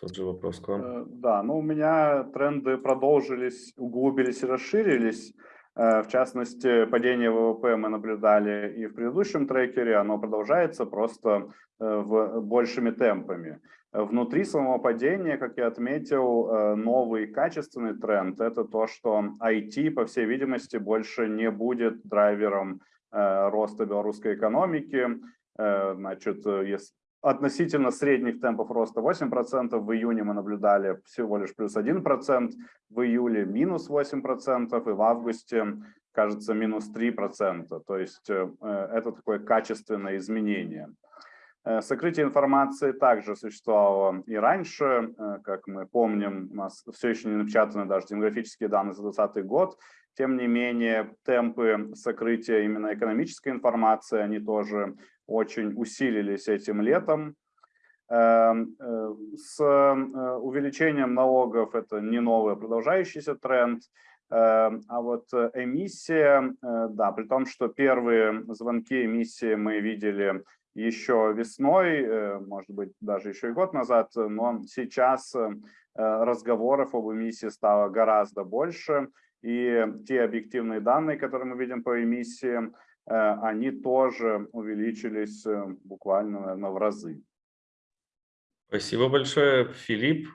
S1: тот же вопрос к вам.
S7: Э, Да, ну у меня тренды продолжились, углубились и расширились. Э, В частности, падение ВВП мы наблюдали и в предыдущем трекере, оно продолжается просто э, в большими темпами. Внутри самого падения, как я отметил, э, новый качественный тренд – это то, что IT, по всей видимости, больше не будет драйвером э, роста белорусской экономики. Э, Значит, относительно средних темпов роста 8%, в июне мы наблюдали всего лишь плюс 1%, в июле минус 8% и в августе, кажется, минус 3%. То есть это такое качественное изменение. Э, Сокрытие информации также существовало и раньше, э, как мы помним, у нас все еще не напечатаны даже демографические данные за 2020 год. Тем не менее, темпы сокрытия именно экономической информации, они тоже очень усилились этим летом. Эм, э, С увеличением налогов это не новый, продолжающийся тренд. Эм, А вот эмиссия, да, при том, что первые звонки эмиссии мы видели еще весной, э, может быть, даже еще и год назад, но сейчас э, разговоров об эмиссии стало гораздо больше, и те объективные данные, которые мы видим по эмиссии, э, они тоже увеличились буквально, наверное, в разы.
S1: Спасибо большое. Филипп,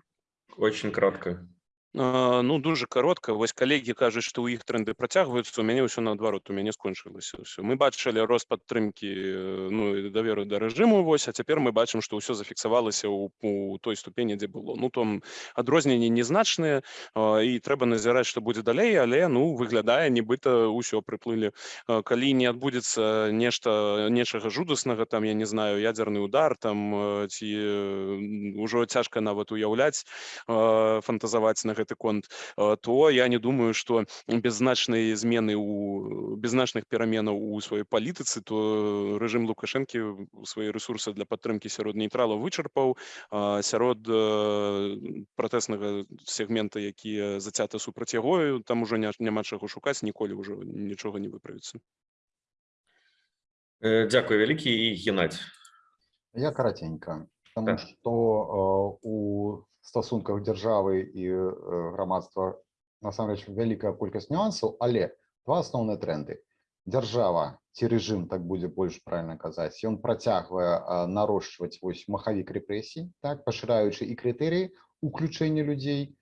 S1: очень кратко.
S8: Ну, дуже коротко. Вось калегі кажуць, што ў іх тренды працягваюцца, у мяне ўсё наадварот, у мяне скончылася ўсё. Мы бачылі рост падтрымкі э, ну, даверу да рэжыму, вось, а цяпер мы бачым, што ўсё зафіксавалася ў, у той ступені, дзе было. Ну, там адрозненні незначныя, і трэба назіраць, што будзе далей, але ну, выглядае, нібыта ўсё прыплылі. Калі не адбудзецца нешта нечага жудаснага, там, я не знаю, ядзерны удар, там, э, ці э, ўжо цяжка нават уяўляць, фантазаваць на гэты конт, а, то я не думаю, што без значнай змены у без значных пераменаў у сваёй палітыцы, то рэжым Лукашэнкі свае рэсурсы для падтрымкі сярод нейтралаў вычарпаў, а сярод э, пратэснага сегмента, які зацята супраць яго, там ужо ня- няма чаго шукаць, ніколі ўжо нічога не выправіцца.
S1: Э, Дякую, великий. И Геннадий.
S6: Я коротенько, тому
S1: Так.
S6: що е, у стосунках держави і е, громадства насамрэч вялікая колькасць нюансаў, але два асноўныя тренды. Держава ці рэжым, так будзе больш правильно казаць, ён працягвае э, нарошчваць вось махавік рэпрэсій, так пашыраючы і крытэрыі уключэння людзей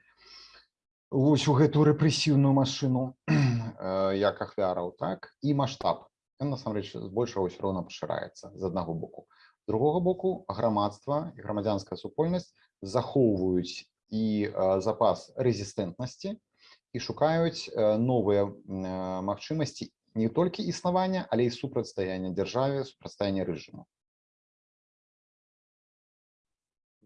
S6: вось у гэтую рэпрэсіўную машыну э, як ахвяраў, так і маштаб. Ён насамрэч збольшага ўсё роўна пашыраецца з аднаго боку. З другога боку грамадства і грамадзянская супольнасць захоўваюць і э, запас рэзістэнтнасці і шукаюць э, новыя м, э, магчымасці не толькі існавання, але і супрацьстаяння дзяржаве, супрацьстаяння рэжыму.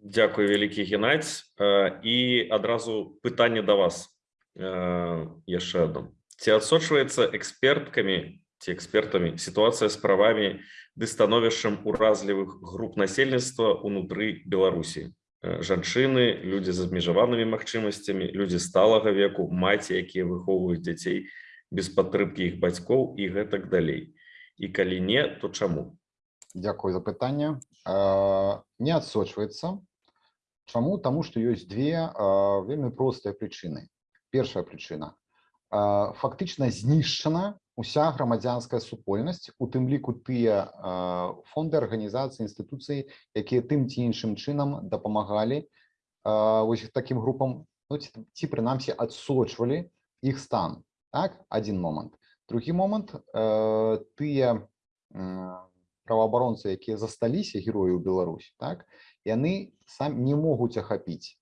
S1: Дякую, вялікі Геннадзь. Э, І адразу пытанне да вас яшчэ одно. Ці адсочваецца эксперткамі ці экспертамі сітуацыя з правамі ды становішчам уразлівых груп насельніцтва ўнутры Беларусі? Э, Жанчыны, людзі з абмежаванымі магчымасцямі, людзі сталага веку, маці, якія выхоўваюць дзяцей без падтрымкі іх бацькоў і гэтак далей. І калі не, то чаму?
S6: Дзякую за пытанне. Э, Не адсочваецца. Чаму? Таму што ёсць две э, вельмі простыя прычыны. Першая прычына. Фактычна знішчана уся грамадзянская супольнасць, у тым ліку тыя э, фонды, арганізацыі, інстытуцыі, якія тым ці іншым чынам дапамагалі э, вось такім групам ну, ці, ці прынамсі адсочвалі іх стан. Так, адзін момант. Другі момант э, тыя м, праваабаронцы, якія засталіся героі ў Беларусі, так, яны сам не могуць ахапіць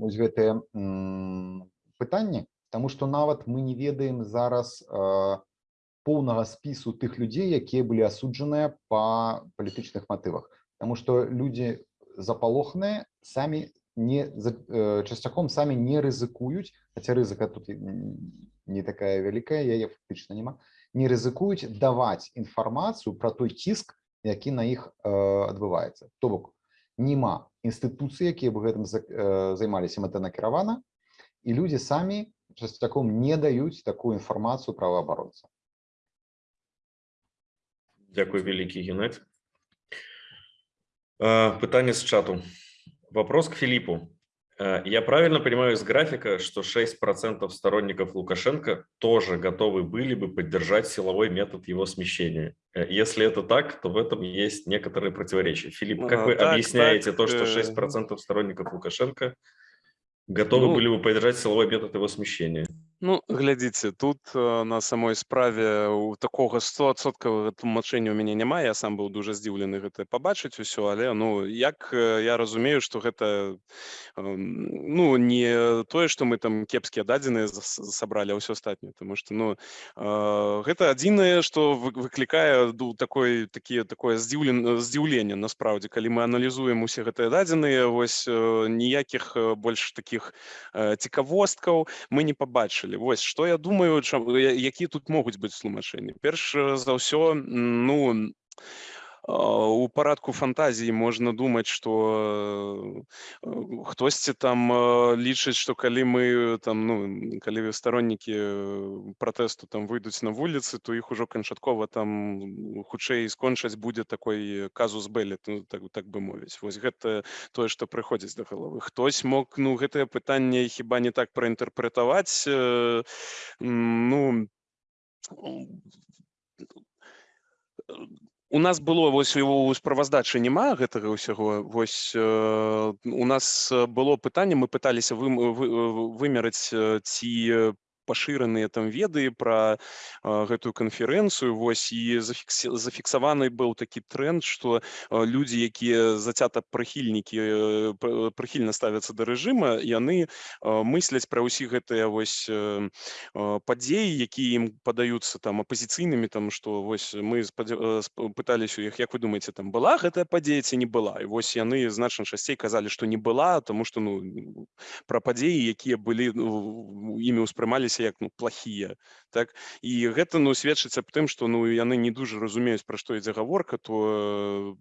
S6: вось гэтыя м, пытанні, Таму што нават мы не ведаем зараз э, поўнага спісу тых людзей, якія былі асуджаныя па палітычных матывах. Таму што людзі запалохныя самі не э, часцяком самі не рызыкуюць, хаця рызыка тут не такая вялікая, яе фактычна няма, не рызыкуюць даваць інфармацыю пра той ціск, які на іх э, адбываецца. То бок няма інстытуцыі, якія бы гэтым за- займаліся мэтанакіравана, і людзі самі часцяком не даюць такую інфармацыю праваабаронца.
S1: Дякую, великий Геннадь. Э, Пытание с чату. Вопрос к Филиппу. Э, Я правильно понимаю из графика, что 6% сторонников Лукашенко тоже готовы были бы поддержать силовой метод его смещения? Э, Если это так, то в этом есть некоторые противоречия. Филипп, как
S8: А,
S1: вы
S8: так,
S1: объясняете
S8: так,
S1: то, что
S8: э,
S1: 6% сторонников Лукашенко готовы
S8: Ну,
S1: были бы поддержать силовой метод его смещения?
S8: Ну, глядзіце, тут э, на самой справе у такога 100соткавага тлумачэння ў мяне няма. Я сам быў дужа здзіўлены гэта пабачыць усё, але ну як э, я разумею, што гэта эм, ну не тое, што мы там кепскія дадзеныя сабралі, ўсё астатняе, Таму што ну э, гэта адзінае, што вы- выклікае ду такой такі такое здзіўлен здзіўленне насправдзе, калі мы аналізуем усе гэтыя дадзеныя, вось э, ніякіх э, больш такіх э, цікавосткаў мы не пабачылі вось што я думаю чам, я- які тут могуць быць тлумачэнні перш э, за ўсё м, ну а, у парадку фантазіі можна думаць што э, хтосьці там э, лічыць што калі мы там ну калі староннікі э, пратэсту там выйдуць на вуліцы то іх ужо канчаткова там хутчэй скончаць будзе такой казус белі ну, так, так бы мовіць вось гэта тое што прыходзіць да галавы хтось мог ну гэтае пытанне хіба не так праінтэрпрэтаваць э, м, ну у нас было вось у справаздачы няма гэтага ўсяго вось э, у нас э, было пытанне мы пыталіся вы, вы, вымераць э, ці пашыраныя там веды пра гэтую канферэнцыю вось і зафікс, зафіксаваны быў такі тренд што э, людзі якія зацята прыхільнікі э, прыхільна ставяцца да рэжыма яны мысляць пра ўсі гэтыя вось э, падзеі якія ім падаюцца там апазіцыйнымі там што вось мы э, пыталіся у іх як вы думаеце там была гэтая падзея ці не была? І вось яны значна часцей казалі што не была тому што ну пра падзеі якія былі ну, імі ўспрымаліся як ну плохія так. І гэта ну сведчыць аб тым што ну яны не дужа разумеюць пра што ідзе гаворка то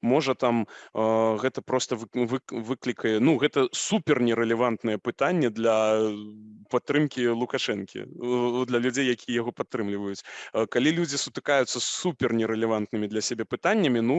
S8: можа там э, гэта просто выклікае ну гэта супер нерэлевантнае пытанне для падтрымки лукашэнкі для людзей якія яго падтрымліваюць. Калі людзі сутыкаюцца супер нерэлевантнымі для сябе пытаннямі ну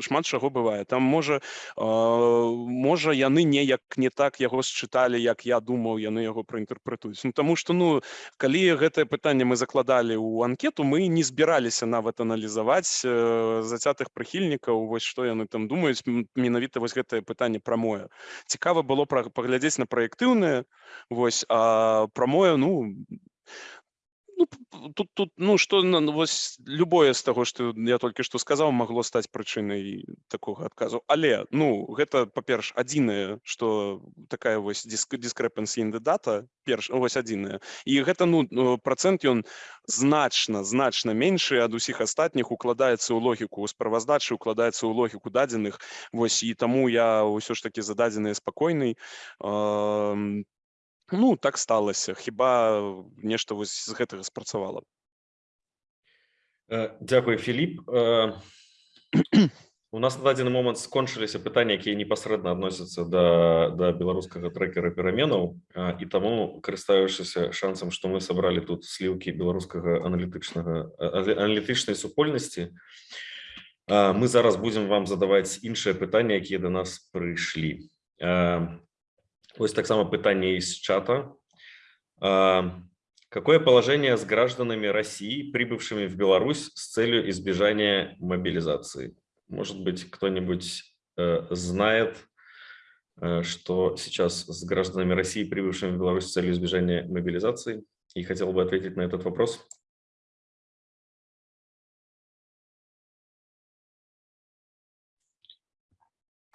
S8: шмат чаго бывае. Там можа можа яны неяк не так яго счыталі як я думаў яны яго праінтэрпрэтуюць. Ну таму что ну калі гэтае пытанне мы закладалі ў анкету мы не збіраліся нават аналізаваць зацятых прыхільнікаў вось што яны там думаюць менавіта вось гэтае пытанне прамое. Цікава было паглядзець на праектыўнае вось прамое ну ну, тут, тут, ну, что, ну, вось, любое з таго, што я толькі што сказаў, магло стаць прычынай такога адказу. Але, ну, гэта, па-перш, адзінае, што такая вось discrepancy in the data, перш, вось адзінае. І гэта, ну, працэнт ён значна, значна меншы ад усіх астатніх укладаецца ў логіку ў справаздачы, укладаецца ў логіку дадзеных. Вось, і таму я ўсё ж такі за дадзеныя спакойны. Э, ну так сталася хіба нешта вось з гэтага спрацавала
S1: Дякую Філіп у нас на дадзены момант скончыліся пытанні якія непасрэдна адносяцца да да беларускага трекера пераменаў і таму карыстаючыся шансам што мы сабралі тут сліўкі беларускага аналітычнага аналітычнай супольнасці мы зараз будзем вам задаваць іншыя пытанні якія да нас прыйшлі Ось так само питание из чата. Какое положение с гражданами России, прибывшими в Беларусь с целью избежания мобилизации? Может быть, кто-нибудь э, знает, э, что сейчас с гражданами России, прибывшими в Беларусь с целью избежания мобилизации? И хотел бы ответить на этот вопрос.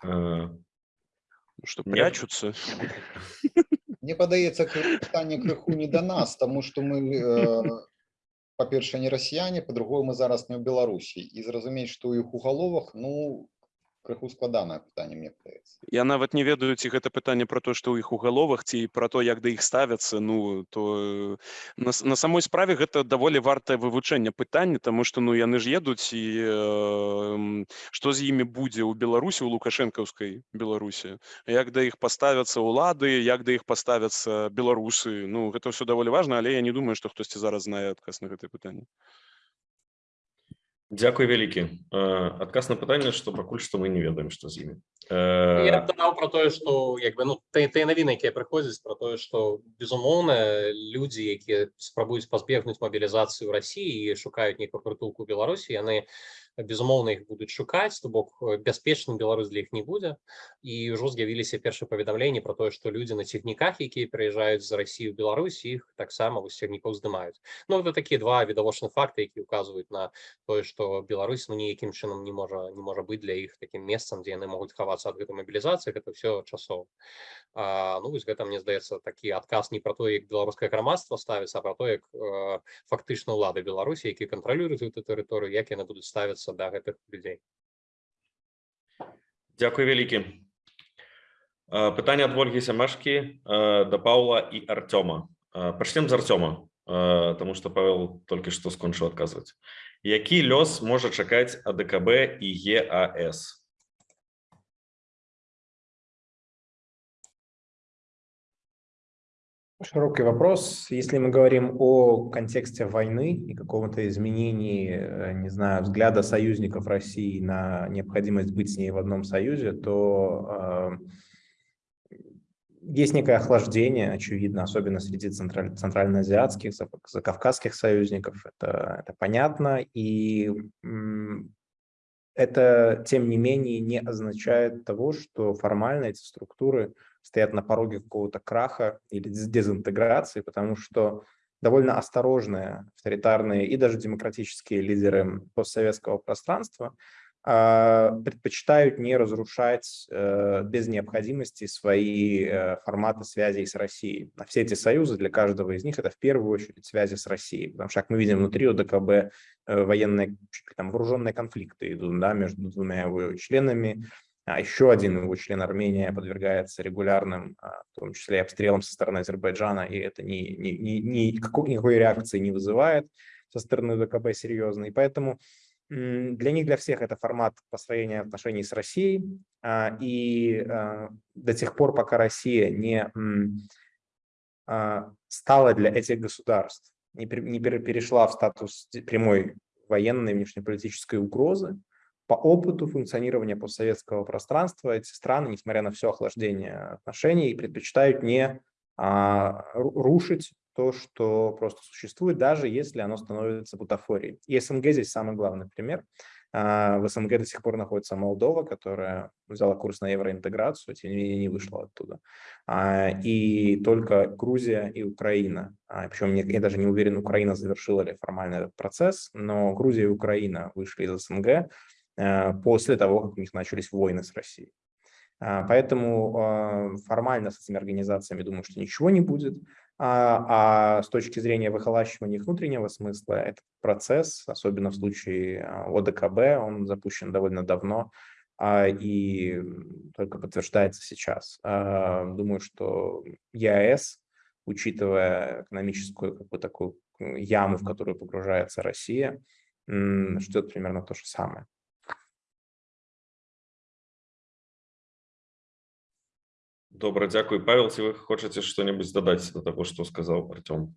S8: Э, что прячутся.
S6: Мне падаецца пытанне крыху не да нас тому что мы э, па-першае не расіяне по-другое мы зараз не ў беларусі і зразумець што ў іх у галовах ну крыху складанае пытанне мне падаецца.
S8: Я нават не ведаю ці гэта пытанне про то што ў іх у галовах ці про то як да іх ставяцца. Ну то на, на самой справе гэта даволі вартае вывучэнне пытання тому что ну яны ж едуць і э, што з імі будзе ў беларусі у лукашэнкаўскай беларусі. Як да іх паставяцца ўлады як да іх паставяцца беларусы. Ну гэта все даволі важна але я не думаю што хтосьці зараз знае адказ на гэтае пытанне
S1: Дякую вялікі адказ на пытанне што пакуль што мы не ведаем што з імі
S2: я дадаў про тое што як бы ну тыя навіны якія прыходзяць про тое што безумоўна людзі якія спрабуюць пазбегнуць мабілізацыю ў рассіі і шукаюць нейкую прытулку беларусі яны безумоўна іх будуць шукаць то бок бяспечным Беларусь для іх не будзе і ўжо з'явіліся першыя паведамленні про тое што людзі на цягніках якія прыязджаюць з Росію Беларусь іх таксама вось цягнікоў здымаюць Ну это такія два відавочных факты які указваюць на тое што Беларусь ну ніякім чынам не можа не можа быць для іх такім месцам дзе яны могуць хавацца ад гэтай мабілізацыі гэта все часова ну вось гэта мне здаецца такі адказ не про то як беларускае грамадства ставіцца про то як э, фактычна ўлады Беларусі які кантралююць эту тэрыторыю як яны будуць ставіцца ставіцца да гэтых людзей
S1: Дякую вялікі пытанне ад ольгі сямашкі да паула і артёма пачнем з артёма тому что павел толькі што скончыў адказваць які лёс можа чакаць адКб і еас
S10: Широкий вопрос. Если мы говорим о контексте войны и какого-то изменении, э, не знаю, взгляда союзников России на необходимость быть с ней в одном союзе, то э, есть некое охлаждение, очевидно, особенно среди централь, центральноазиатских, закавказских союзников. Это, это понятно. И это, тем не менее, не означает того, что формально эти структуры стоят на пороге какого-то краха или дезинтеграции, потому что довольно осторожные авторитарные и даже демократические лидеры постсоветского пространства а, предпочитают не разрушать э, без необходимости свои э, форматы связей с Россией. А все эти союзы для каждого из них это в первую очередь связи с Россией, потому что, как мы видим, внутри ОДКБ э, военные, там, вооруженные конфликты идут да, между двумя его членами, а еще один его член Армения подвергается регулярным, а, в том числе обстрелам со стороны Азербайджана, и это ни, ни, ни, никакой, никакой реакции не вызывает со стороны ВКБ серьезно. И поэтому Для них, для всех это формат построения отношений с Россией. А, и а, до тех пор, пока Россия не стала для этих государств, не перешла в статус прямой военной внешнеполитической угрозы, по опыту функционирования постсоветского пространства эти страны, несмотря на все охлаждение отношений, предпочитают не рушить то, что просто существует, даже если оно становится бутафорией. И СНГ здесь самый главный пример. А, в СНГ до сих пор находится Молдова, которая взяла курс на евроинтеграцию, тем не менее не вышла оттуда. А, и только Грузия и Украина, а, причем я даже не уверен, Украина завершила ли формально этот процесс, но Грузия и Украина вышли из СНГ после того, как у них начались войны с Россией. Поэтому формально с этими организациями думаю, что ничего не будет. А, а с точки зрения выхолащивания их внутреннего смысла, этот процесс, особенно в случае а, ОДКБ, он запущен довольно давно а, и только подтверждается сейчас. Думаю, что ЕАЭС, учитывая экономическую как бы, такую яму, в которую погружается Россия, ждет примерно то же самое.
S1: Добре, дякую. Павел, ці ви хочете що-небудь додати до того, що сказав Артем?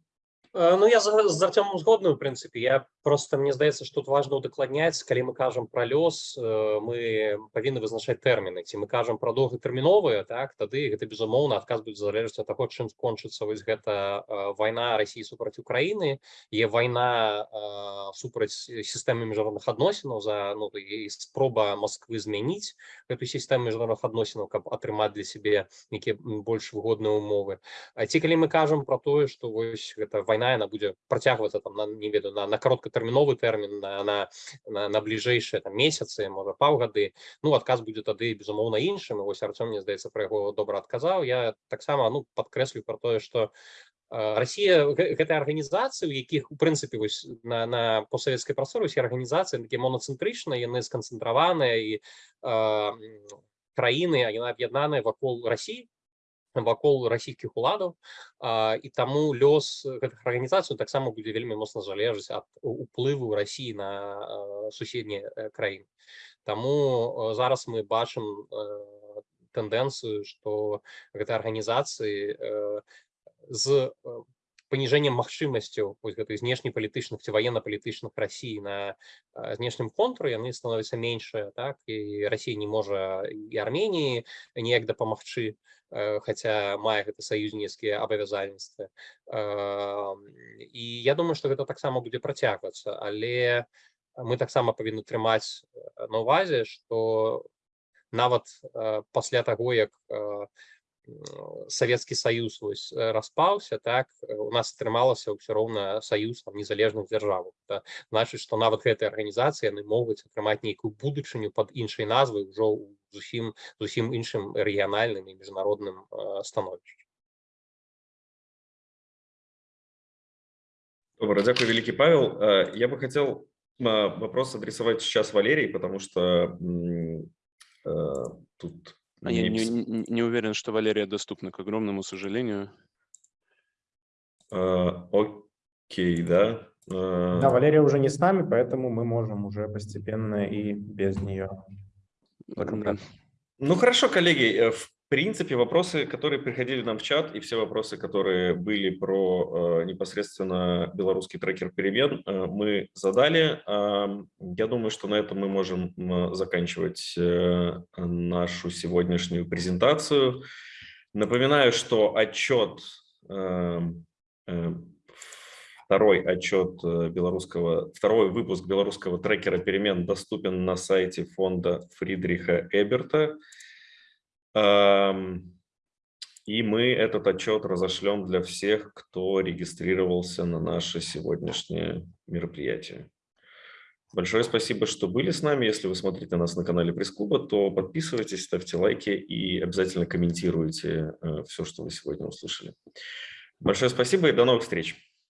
S2: Э, ну я з, Артемом згодны у прынцыпе я просто мне здаецца что тут важно удакладняць калі мы кажам про лёс э, мы павінны вызначаць тэрміны ці мы кажам про доўгатэрміновыя так тады гэта безумоўна адказ будзе залежаць ад таго чым скончыцца вось гэта э, вайна Росіі супраць Украіны е вайна супраць сістэмы міжнародных адносінаў за ну і спроба Москвы змяніць эту сістэму міжнародных адносінаў каб атрымаць для сябе нейкія больш выгодныя умовы. А ці калі мы кажам про тое что вось гэта вайна вайна яна будзе працягвацца там на не ведаю на, на кароткатэрміновы тэрмін на, на, на, на бліжэйшыя там месяцы можа паўгады ну адказ будзе тады безумоўна іншым вось Артём мне здаецца пра яго добра адказаў я таксама ну падкрэслю про тое что Россия гэта арганізацыі у якіх у прынцыпе вось на, на постсавецкай прасторы усе арганізацыі такі моноцэнтрычна яны сканцэнтраваныя і э, краіны яна аб'яднаныя вакол Росіі вакол расійскіх уладаў і таму лёс гэтых арганізацый таксама будзе вельмі моцна залежыць ад уплыву Росіі на суседнія краіны Таму зараз мы бачым тэндэнцыю што гэта арганізацыі з паніжэннем магчымасцяў гэтай знешнепалітычных ці военно-палітычных Росіі на знешнім контуру яны становяцца меншыя так і Росія не можа і Арменіі неяк дапамагчы Э, хотя мае гэта саюзнецкія абавязальніцтвы і я думаю что гэта таксама будзе працягвацца але мы таксама павінны трымаць э, на увазе что нават э, пасля таго як Савецкі Саюз вось распаўся так у нас атрымалася ўсё роўна саюз там незалежных дзяржаваў значыць што нават гэтыя арганізацыі яны могуць атрымаць нейкую будучыню под іншай назвай ужо ў зусім зусім іншым рэгіянальным і міжнародным становішчам
S1: Добро, дякую, великий Павел. Я бы хотел вопрос адресовать сейчас Валерии, потому что тут...
S8: а я не, не, не уверен, что Валерия доступна, к огромному сожалению.
S1: Окей, да.
S10: Да, Валерия уже не с нами, поэтому мы можем уже постепенно и без нее
S1: ну хорошо, коллеги, э, в принципе, вопросы, которые приходили нам в чат, и все вопросы, которые были про э, непосредственно белорусский трекер перемен, э, мы задали. Э, я думаю, что на этом мы можем э, заканчивать э, нашу сегодняшнюю презентацию. Напоминаю, что отчет э, э, Второй отчет э, белорусского, второй выпуск белорусского трекера перемен доступен на сайте фонда Фридриха Эберта. И мы этот отчет разошлем для всех, кто регистрировался на наше сегодняшнее мероприятие. Большое спасибо, что были с нами. Если вы смотрите нас на канале Пресс-клуба, то подписывайтесь, ставьте лайки и обязательно комментируйте э, все, что вы сегодня услышали. Большое спасибо и до новых встреч.